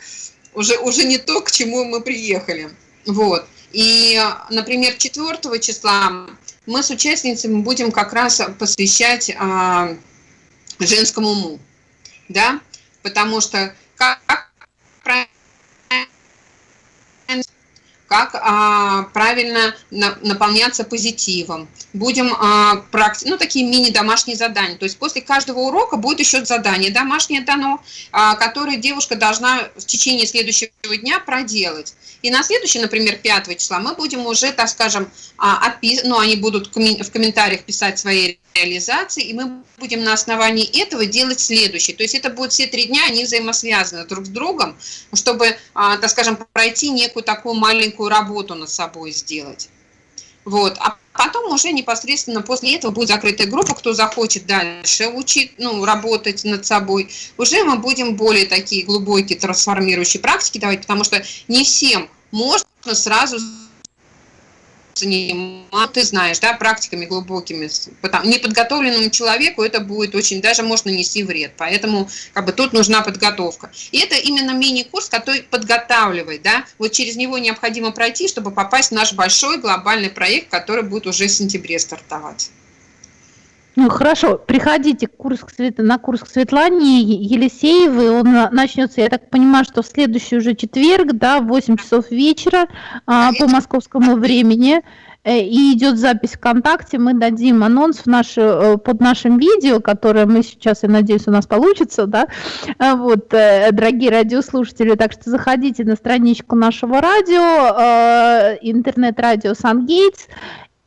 уже, уже не то, к чему мы приехали. Вот. И, например, 4 числа мы с участницами будем как раз посвящать а, женскому уму, да, потому что как, как а, правильно на, наполняться позитивом. Будем, а, практи ну, такие мини-домашние задания. То есть после каждого урока будет еще задание домашнее дано, а, которое девушка должна в течение следующего дня проделать. И на следующий, например, 5 числа мы будем уже, так скажем, а, отпис... ну, они будут в комментариях писать свои реализации, и мы будем на основании этого делать следующее. То есть это будут все три дня, они взаимосвязаны друг с другом, чтобы, а, так скажем, пройти некую такую маленькую работу над собой сделать. Вот. А потом уже непосредственно после этого будет закрытая группа, кто захочет дальше учить, ну, работать над собой. Уже мы будем более такие глубокие трансформирующие практики давать, потому что не всем можно сразу заниматься, ты знаешь, да, практиками глубокими. Потому, неподготовленному человеку это будет очень, даже может нанести вред. Поэтому как бы тут нужна подготовка. И это именно мини-курс, который подготавливает, да, вот через него необходимо пройти, чтобы попасть в наш большой глобальный проект, который будет уже в сентябре стартовать. Ну хорошо, приходите курс к Свет... на курс к Светлане Елисеевой, он начнется, я так понимаю, что в следующий уже четверг, да, в 8 часов вечера а, по московскому времени, э, и идет запись ВКонтакте, мы дадим анонс в наше, э, под нашим видео, которое мы сейчас, я надеюсь, у нас получится, да, а, вот, э, дорогие радиослушатели, так что заходите на страничку нашего радио, интернет-радио Сан-Гейтс,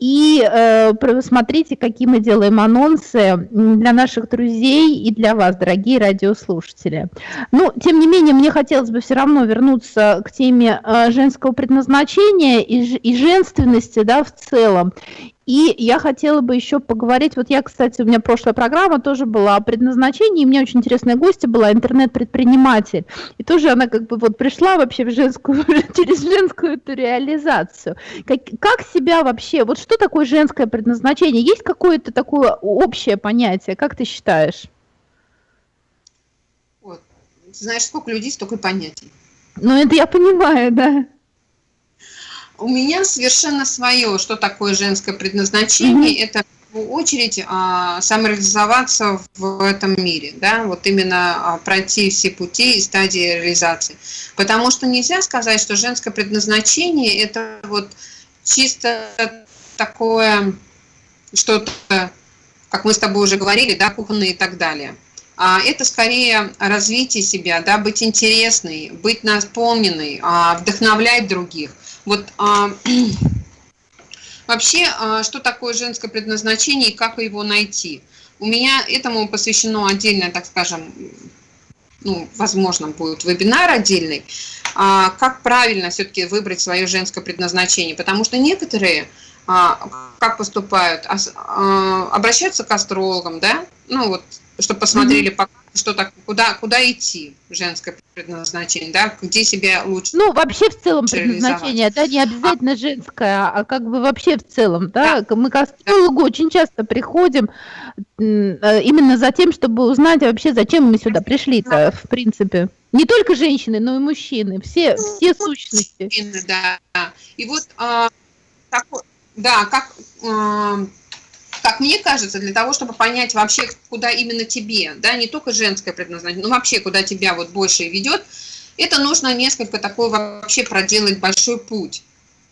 и э, смотрите, какие мы делаем анонсы для наших друзей и для вас, дорогие радиослушатели. Ну, тем не менее, мне хотелось бы все равно вернуться к теме э, женского предназначения и, женственности да, в целом. И я хотела бы еще поговорить, вот я, кстати, у меня прошлая программа тоже была о предназначении, и мне очень интересная гостья была, интернет-предприниматель. И тоже она как бы вот пришла вообще в женскую, через женскую эту реализацию. Как, как себя вообще, вот что такое женское предназначение? Есть какое-то такое общее понятие, как ты считаешь? Вот. Знаешь, сколько людей, столько понятий. Ну, это я понимаю, да у меня совершенно свое, что такое женское предназначение. Mm-hmm. Это в первую очередь а, самореализоваться в этом мире, да, вот именно а, пройти все пути и стадии реализации. Потому что нельзя сказать, что женское предназначение это вот чисто такое что-то, как мы с тобой уже говорили, да, кухонное и так далее. А это скорее развитие себя, да, быть интересной, быть наполненной, а, вдохновлять других. Вот а, вообще, а, что такое женское предназначение и как его найти? У меня этому посвящено отдельное, так скажем, ну, возможно, будет вебинар отдельный, а, как правильно все-таки выбрать свое женское предназначение, потому что некоторые а, как поступают, а, а, обращаются к астрологам, да, ну вот, чтобы посмотрели, mm -hmm. Что так, куда, куда идти, женское предназначение, да, где себя лучше Ну, вообще в целом предназначение, да, не обязательно а, женское, а как бы вообще в целом, да, да мы к астрологу да. очень часто приходим э, именно за тем, чтобы узнать вообще, зачем мы сюда пришли-то, в принципе. Не только женщины, но и мужчины, все, ну, все сущности. Мужчины, да, и вот а, такой, да, как... А, как мне кажется, для того, чтобы понять вообще, куда именно тебе, да, не только женское предназначение, но вообще, куда тебя вот больше ведет, это нужно несколько такой вообще проделать большой путь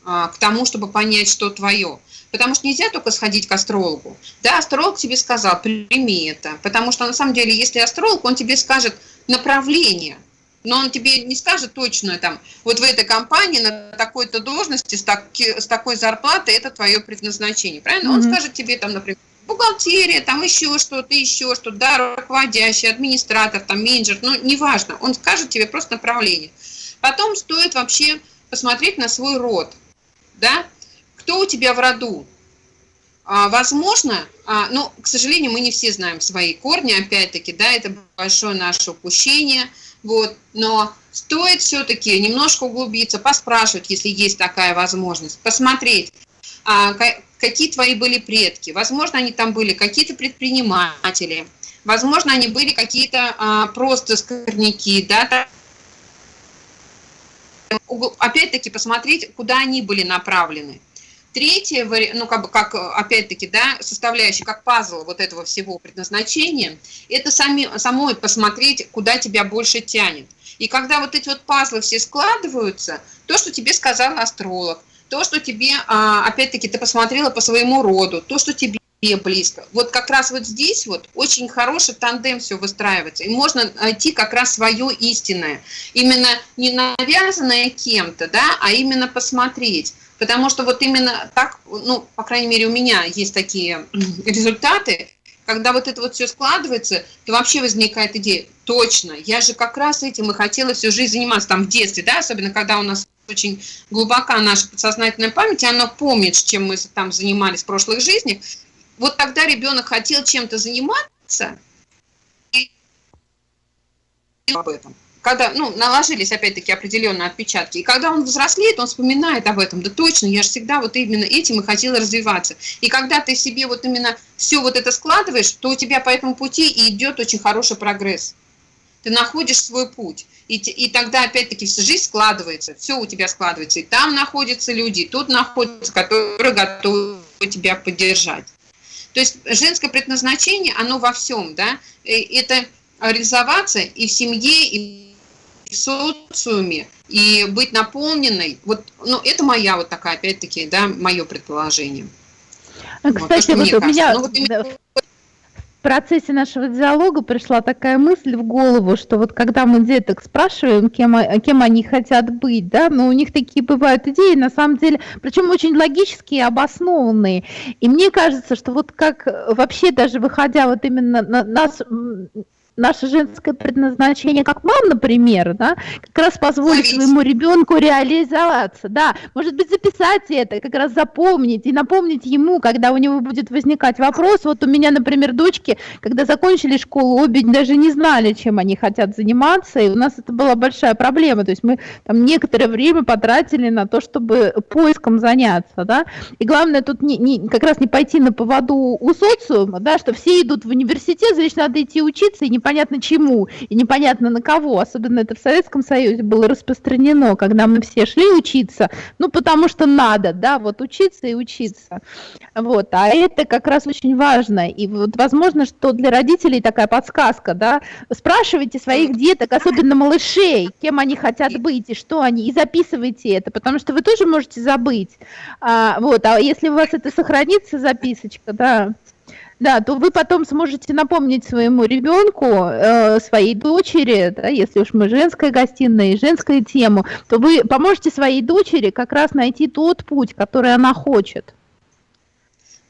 а, к тому, чтобы понять, что твое. Потому что нельзя только сходить к астрологу. Да, астролог тебе сказал, прими это. Потому что на самом деле, если астролог, он тебе скажет направление – но он тебе не скажет точно, там, вот в этой компании на такой-то должности с, так, с такой зарплатой это твое предназначение, правильно? Mm -hmm. Он скажет тебе, там, например, бухгалтерия, там еще что-то, еще что-то, да, руководящий, администратор, там, менеджер, ну, неважно, он скажет тебе просто направление. Потом стоит вообще посмотреть на свой род, да, кто у тебя в роду. А, возможно, а, ну, к сожалению, мы не все знаем свои корни, опять-таки, да, это большое наше упущение – вот, но стоит все-таки немножко углубиться, поспрашивать, если есть такая возможность, посмотреть, а, какие твои были предки. Возможно, они там были какие-то предприниматели, возможно, они были какие-то а, просто скорняки, да, опять-таки посмотреть, куда они были направлены. Третье, ну, как бы, как, опять-таки, да, составляющая, как пазл вот этого всего предназначения, это сами, самой посмотреть, куда тебя больше тянет. И когда вот эти вот пазлы все складываются, то, что тебе сказал астролог, то, что тебе, а, опять-таки, ты посмотрела по своему роду, то, что тебе близко. Вот как раз вот здесь вот очень хороший тандем все выстраивается. И можно найти как раз свое истинное. Именно не навязанное кем-то, да, а именно посмотреть. Потому что вот именно так, ну, по крайней мере, у меня есть такие результаты, когда вот это вот все складывается, то вообще возникает идея, точно, я же как раз этим и хотела всю жизнь заниматься, там в детстве, да, особенно когда у нас очень глубока наша подсознательная память, и она помнит, чем мы там занимались в прошлых жизнях. Вот тогда ребенок хотел чем-то заниматься, и об этом. Когда, ну, наложились, опять-таки, определенные отпечатки. И когда он взрослеет, он вспоминает об этом. Да точно, я же всегда вот именно этим и хотела развиваться. И когда ты себе вот именно все вот это складываешь, то у тебя по этому пути и идет очень хороший прогресс. Ты находишь свой путь. И, и тогда, опять-таки, вся жизнь складывается, все у тебя складывается. И там находятся люди, и тут находятся, которые готовы тебя поддержать. То есть женское предназначение, оно во всем, да, это реализоваться и в семье, и в социуме, и быть наполненной. Вот, ну, это моя вот такая, опять-таки, да, мое предположение. Кстати, вот, вот у меня... Ну, вот именно в процессе нашего диалога пришла такая мысль в голову, что вот когда мы деток спрашиваем, кем, кем они хотят быть, да, но у них такие бывают идеи, на самом деле, причем очень логические и обоснованные. И мне кажется, что вот как вообще даже выходя вот именно на нас наше женское предназначение, как мам, например, да, как раз позволить своему ребенку реализоваться, да, может быть, записать это, как раз запомнить и напомнить ему, когда у него будет возникать вопрос, вот у меня, например, дочки, когда закончили школу, обе даже не знали, чем они хотят заниматься, и у нас это была большая проблема, то есть мы там некоторое время потратили на то, чтобы поиском заняться, да, и главное тут не, не, как раз не пойти на поводу у социума, да, что все идут в университет, значит, надо идти учиться и не непонятно чему и непонятно на кого. Особенно это в Советском Союзе было распространено, когда мы все шли учиться, ну, потому что надо, да, вот учиться и учиться. Вот, а это как раз очень важно. И вот возможно, что для родителей такая подсказка, да, спрашивайте своих деток, особенно малышей, кем они хотят быть и что они, и записывайте это, потому что вы тоже можете забыть. А, вот, а если у вас это сохранится, записочка, да, да, то вы потом сможете напомнить своему ребенку, э, своей дочери, да, если уж мы женская гостиная и женскую тему, то вы поможете своей дочери как раз найти тот путь, который она хочет.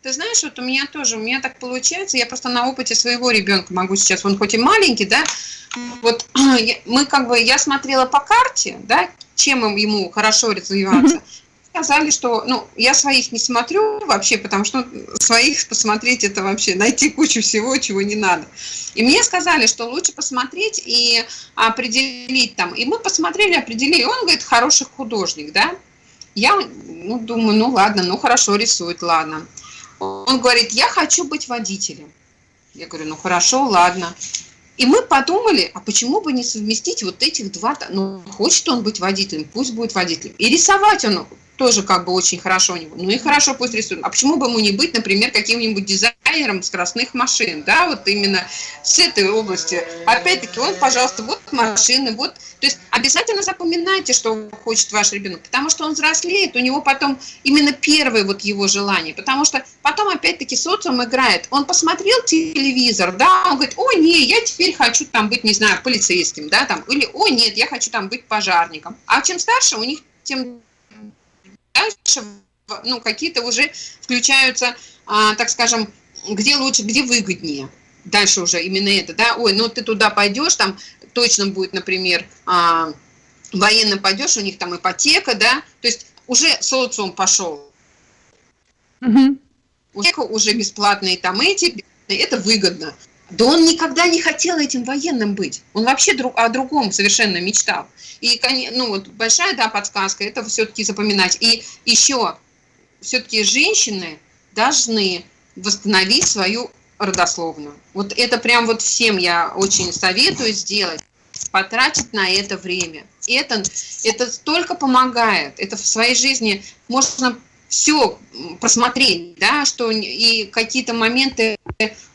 Ты знаешь, вот у меня тоже, у меня так получается, я просто на опыте своего ребенка могу сейчас, он хоть и маленький, да, вот мы как бы, я смотрела по карте, да, чем ему хорошо развиваться, сказали, что, ну, я своих не смотрю вообще, потому что своих посмотреть это вообще найти кучу всего, чего не надо. И мне сказали, что лучше посмотреть и определить там. И мы посмотрели, определили. Он говорит, хороший художник, да. Я, ну, думаю, ну ладно, ну хорошо рисует, ладно. Он говорит, я хочу быть водителем. Я говорю, ну хорошо, ладно. И мы подумали, а почему бы не совместить вот этих два, ну, хочет он быть водителем, пусть будет водителем. И рисовать он тоже как бы очень хорошо у него. Ну и хорошо пусть рисует. А почему бы ему не быть, например, каким-нибудь дизайнером скоростных машин, да, вот именно с этой области. Опять-таки, он, пожалуйста, вот машины, вот. То есть обязательно запоминайте, что хочет ваш ребенок, потому что он взрослеет, у него потом именно первое вот его желание, потому что потом опять-таки социум играет. Он посмотрел телевизор, да, он говорит, о, не, я теперь хочу там быть, не знаю, полицейским, да, там, или, о, нет, я хочу там быть пожарником. А чем старше, у них тем дальше ну, какие-то уже включаются, а, так скажем, где лучше, где выгоднее. Дальше уже именно это, да, ой, ну ты туда пойдешь, там точно будет, например, а, военно пойдешь, у них там ипотека, да, то есть уже социум пошел. Угу. Уже бесплатные там эти, это выгодно. Да он никогда не хотел этим военным быть. Он вообще друг, о другом совершенно мечтал. И, ну, вот большая, да, подсказка, это все-таки запоминать. И еще, все-таки женщины должны восстановить свою родословную. Вот это прям вот всем я очень советую сделать, потратить на это время. Это, это столько помогает. Это в своей жизни можно все просмотреть, да, что и какие-то моменты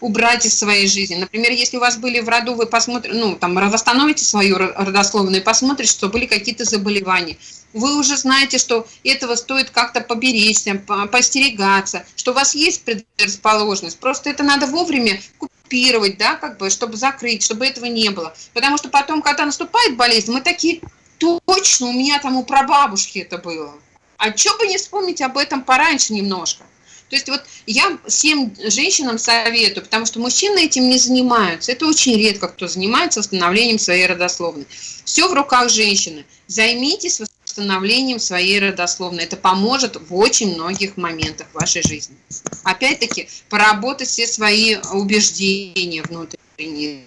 убрать из своей жизни. Например, если у вас были в роду, вы посмотрите, ну, там, восстановите свою родословную и посмотрите, что были какие-то заболевания. Вы уже знаете, что этого стоит как-то поберечься, постерегаться, что у вас есть предрасположенность. Просто это надо вовремя купировать, да, как бы, чтобы закрыть, чтобы этого не было. Потому что потом, когда наступает болезнь, мы такие, точно, у меня там у прабабушки это было. А что бы не вспомнить об этом пораньше немножко? То есть вот я всем женщинам советую, потому что мужчины этим не занимаются. Это очень редко кто занимается восстановлением своей родословной. Все в руках женщины. Займитесь восстановлением своей родословной. Это поможет в очень многих моментах вашей жизни. Опять-таки, поработать все свои убеждения внутренние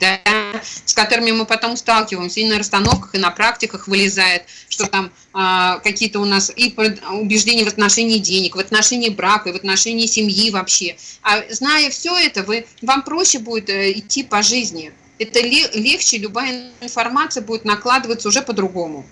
да, с которыми мы потом сталкиваемся и на расстановках, и на практиках вылезает, что там а, какие-то у нас и убеждения в отношении денег, в отношении брака, и в отношении семьи вообще. А зная все это, вы, вам проще будет э, идти по жизни. Это легче, любая информация будет накладываться уже по-другому.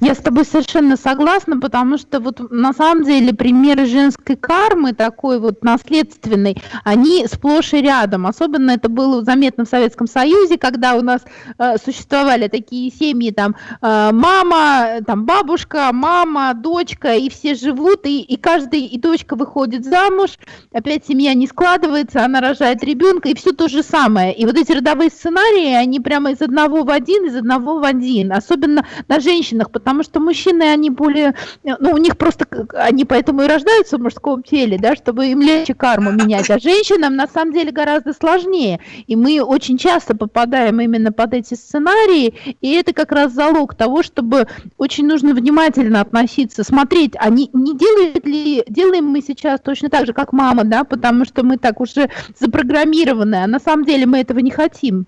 Я с тобой совершенно согласна, потому что вот на самом деле примеры женской кармы, такой вот наследственной, они сплошь и рядом. Особенно это было заметно в Советском Союзе, когда у нас э, существовали такие семьи, там э, мама, там бабушка, мама, дочка, и все живут, и, и каждый, и дочка выходит замуж, опять семья не складывается, она рожает ребенка, и все то же самое. И вот эти родовые сценарии, они прямо из одного в один, из одного в один. Особенно на женщинах потому что мужчины, они более, ну, у них просто, они поэтому и рождаются в мужском теле, да, чтобы им легче карму менять, а женщинам на самом деле гораздо сложнее, и мы очень часто попадаем именно под эти сценарии, и это как раз залог того, чтобы очень нужно внимательно относиться, смотреть, а не, не делает ли, делаем мы сейчас точно так же, как мама, да, потому что мы так уже запрограммированы, а на самом деле мы этого не хотим.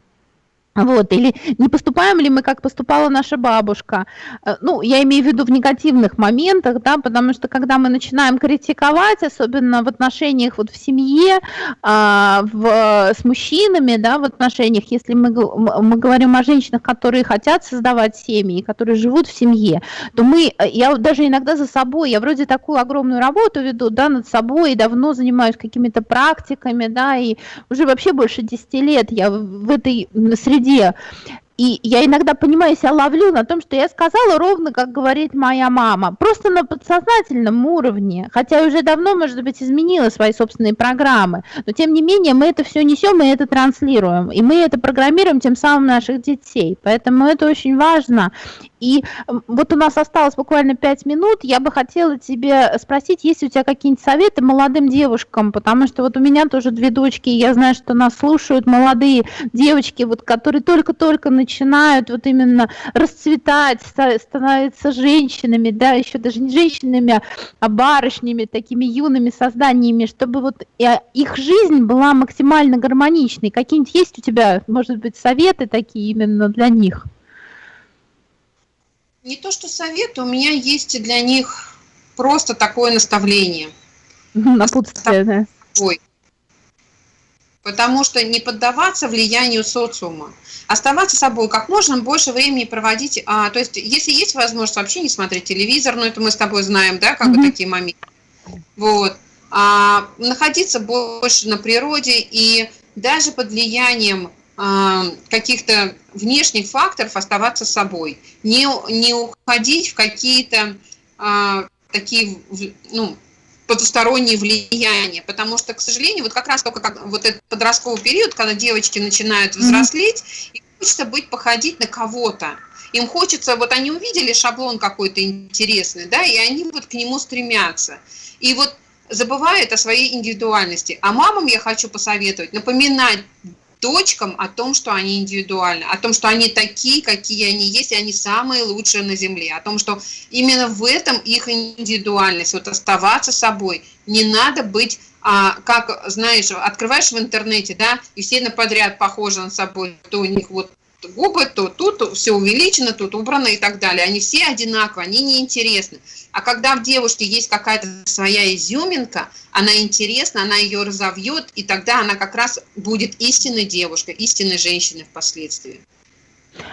Вот, или не поступаем ли мы, как поступала наша бабушка? Э, ну, я имею в виду в негативных моментах, да, потому что когда мы начинаем критиковать, особенно в отношениях вот в семье, а, в, с мужчинами, да, в отношениях, если мы, мы говорим о женщинах, которые хотят создавать семьи, которые живут в семье, то мы, э, я даже иногда за собой, я вроде такую огромную работу веду, да, над собой, и давно занимаюсь какими-то практиками, да, и уже вообще больше 10 лет я в этой среде где и я иногда, понимаю, себя ловлю на том, что я сказала ровно, как говорит моя мама, просто на подсознательном уровне, хотя уже давно, может быть, изменила свои собственные программы, но тем не менее мы это все несем и это транслируем, и мы это программируем тем самым наших детей, поэтому это очень важно. И вот у нас осталось буквально пять минут, я бы хотела тебе спросить, есть у тебя какие-нибудь советы молодым девушкам, потому что вот у меня тоже две дочки, и я знаю, что нас слушают молодые девочки, вот, которые только-только начинают вот именно расцветать, становятся женщинами, да, еще даже не женщинами, а барышнями, такими юными созданиями, чтобы вот э, их жизнь была максимально гармоничной. Какие-нибудь есть у тебя, может быть, советы такие именно для них? Не то, что советы, у меня есть для них просто такое наставление. Напутствие, да. Потому что не поддаваться влиянию социума оставаться собой, как можно больше времени проводить, а, то есть если есть возможность вообще не смотреть телевизор, ну это мы с тобой знаем, да, как mm-hmm. бы такие моменты, вот, а, находиться больше на природе и даже под влиянием каких-то внешних факторов оставаться собой, не, не уходить в какие-то а, такие, ну, потусторонние влияния, потому что, к сожалению, вот как раз только как, вот этот подростковый период, когда девочки начинают взрослеть, mm-hmm. им хочется быть, походить на кого-то. Им хочется, вот они увидели шаблон какой-то интересный, да, и они вот к нему стремятся. И вот забывают о своей индивидуальности. А мамам я хочу посоветовать напоминать дочкам о том, что они индивидуальны, о том, что они такие, какие они есть, и они самые лучшие на Земле, о том, что именно в этом их индивидуальность, вот оставаться собой. Не надо быть, а, как, знаешь, открываешь в интернете, да, и все подряд похожи на собой, то у них вот губы, то тут все увеличено, тут убрано и так далее. Они все одинаковые, они неинтересны. А когда в девушке есть какая-то своя изюминка, она интересна, она ее разовьет, и тогда она как раз будет истинной девушкой, истинной женщиной впоследствии.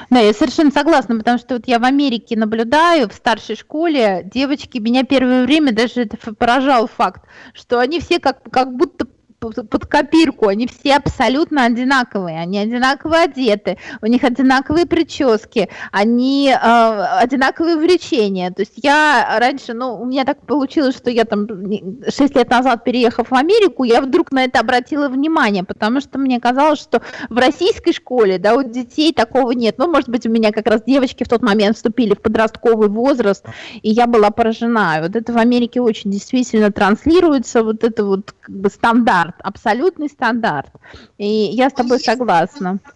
Да, я совершенно согласна, потому что вот я в Америке наблюдаю, в старшей школе, девочки, меня первое время даже поражал факт, что они все как, как будто под копирку, они все абсолютно одинаковые, они одинаково одеты, у них одинаковые прически, они э, одинаковые увлечения. То есть я раньше, ну, у меня так получилось, что я там 6 лет назад, переехав в Америку, я вдруг на это обратила внимание, потому что мне казалось, что в российской школе, да, у детей такого нет. Ну, может быть, у меня как раз девочки в тот момент вступили в подростковый возраст, и я была поражена. Вот это в Америке очень действительно транслируется, вот это вот как бы стандарт стандарт, абсолютный стандарт. И я с тобой он согласна. Есть,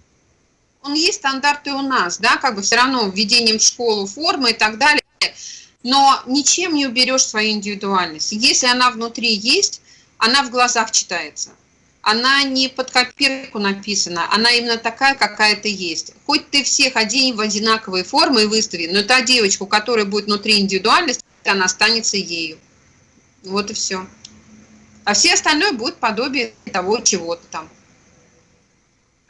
он есть стандарт и у нас, да, как бы все равно введением в школу формы и так далее, но ничем не уберешь свою индивидуальность. Если она внутри есть, она в глазах читается. Она не под копирку написана, она именно такая, какая ты есть. Хоть ты всех одень в одинаковые формы и выстави, но та девочка, у которой будет внутри индивидуальность, она останется ею. Вот и все а все остальное будет подобие того чего-то там.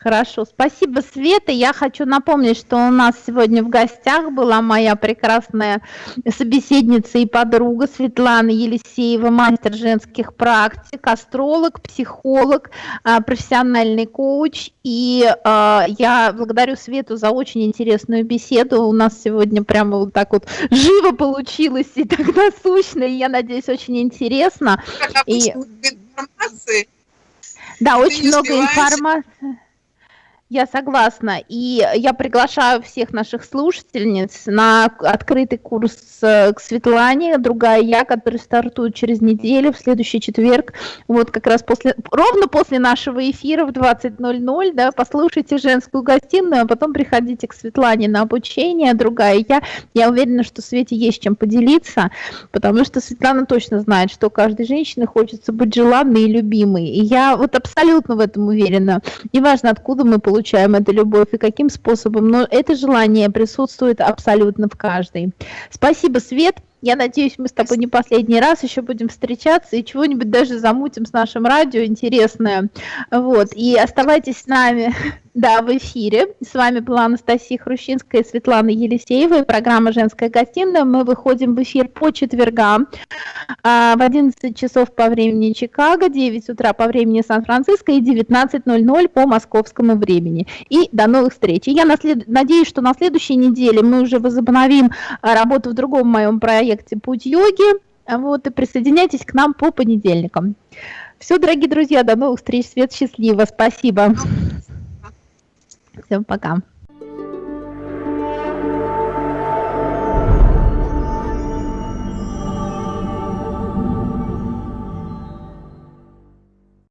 Хорошо, спасибо, Света. Я хочу напомнить, что у нас сегодня в гостях была моя прекрасная собеседница и подруга Светлана Елисеева, мастер женских практик, астролог, психолог, а, профессиональный коуч. И а, я благодарю Свету за очень интересную беседу. У нас сегодня прямо вот так вот живо получилось и так насущно, и я надеюсь, очень интересно. И... Да, очень много информации. Я согласна. И я приглашаю всех наших слушательниц на открытый курс э, к Светлане, другая я, который стартует через неделю, в следующий четверг. Вот как раз после, ровно после нашего эфира в 20.00, да, послушайте женскую гостиную, а потом приходите к Светлане на обучение, другая я. Я уверена, что Свете есть чем поделиться, потому что Светлана точно знает, что каждой женщине хочется быть желанной и любимой. И я вот абсолютно в этом уверена. Неважно, откуда мы получаем получаем эту любовь и каким способом, но это желание присутствует абсолютно в каждой. Спасибо, Свет. Я надеюсь, мы с тобой не последний раз еще будем встречаться и чего-нибудь даже замутим с нашим радио интересное. Вот. И оставайтесь с нами да, в эфире. С вами была Анастасия Хрущинская и Светлана Елисеева. И программа «Женская гостиная». Мы выходим в эфир по четвергам а, в 11 часов по времени Чикаго, 9 утра по времени Сан-Франциско и 19.00 по московскому времени. И до новых встреч. И я наслед... надеюсь, что на следующей неделе мы уже возобновим работу в другом моем проекте проекте «Путь йоги». Вот, и присоединяйтесь к нам по понедельникам. Все, дорогие друзья, до новых встреч. Свет, счастливо. Спасибо. Всем пока.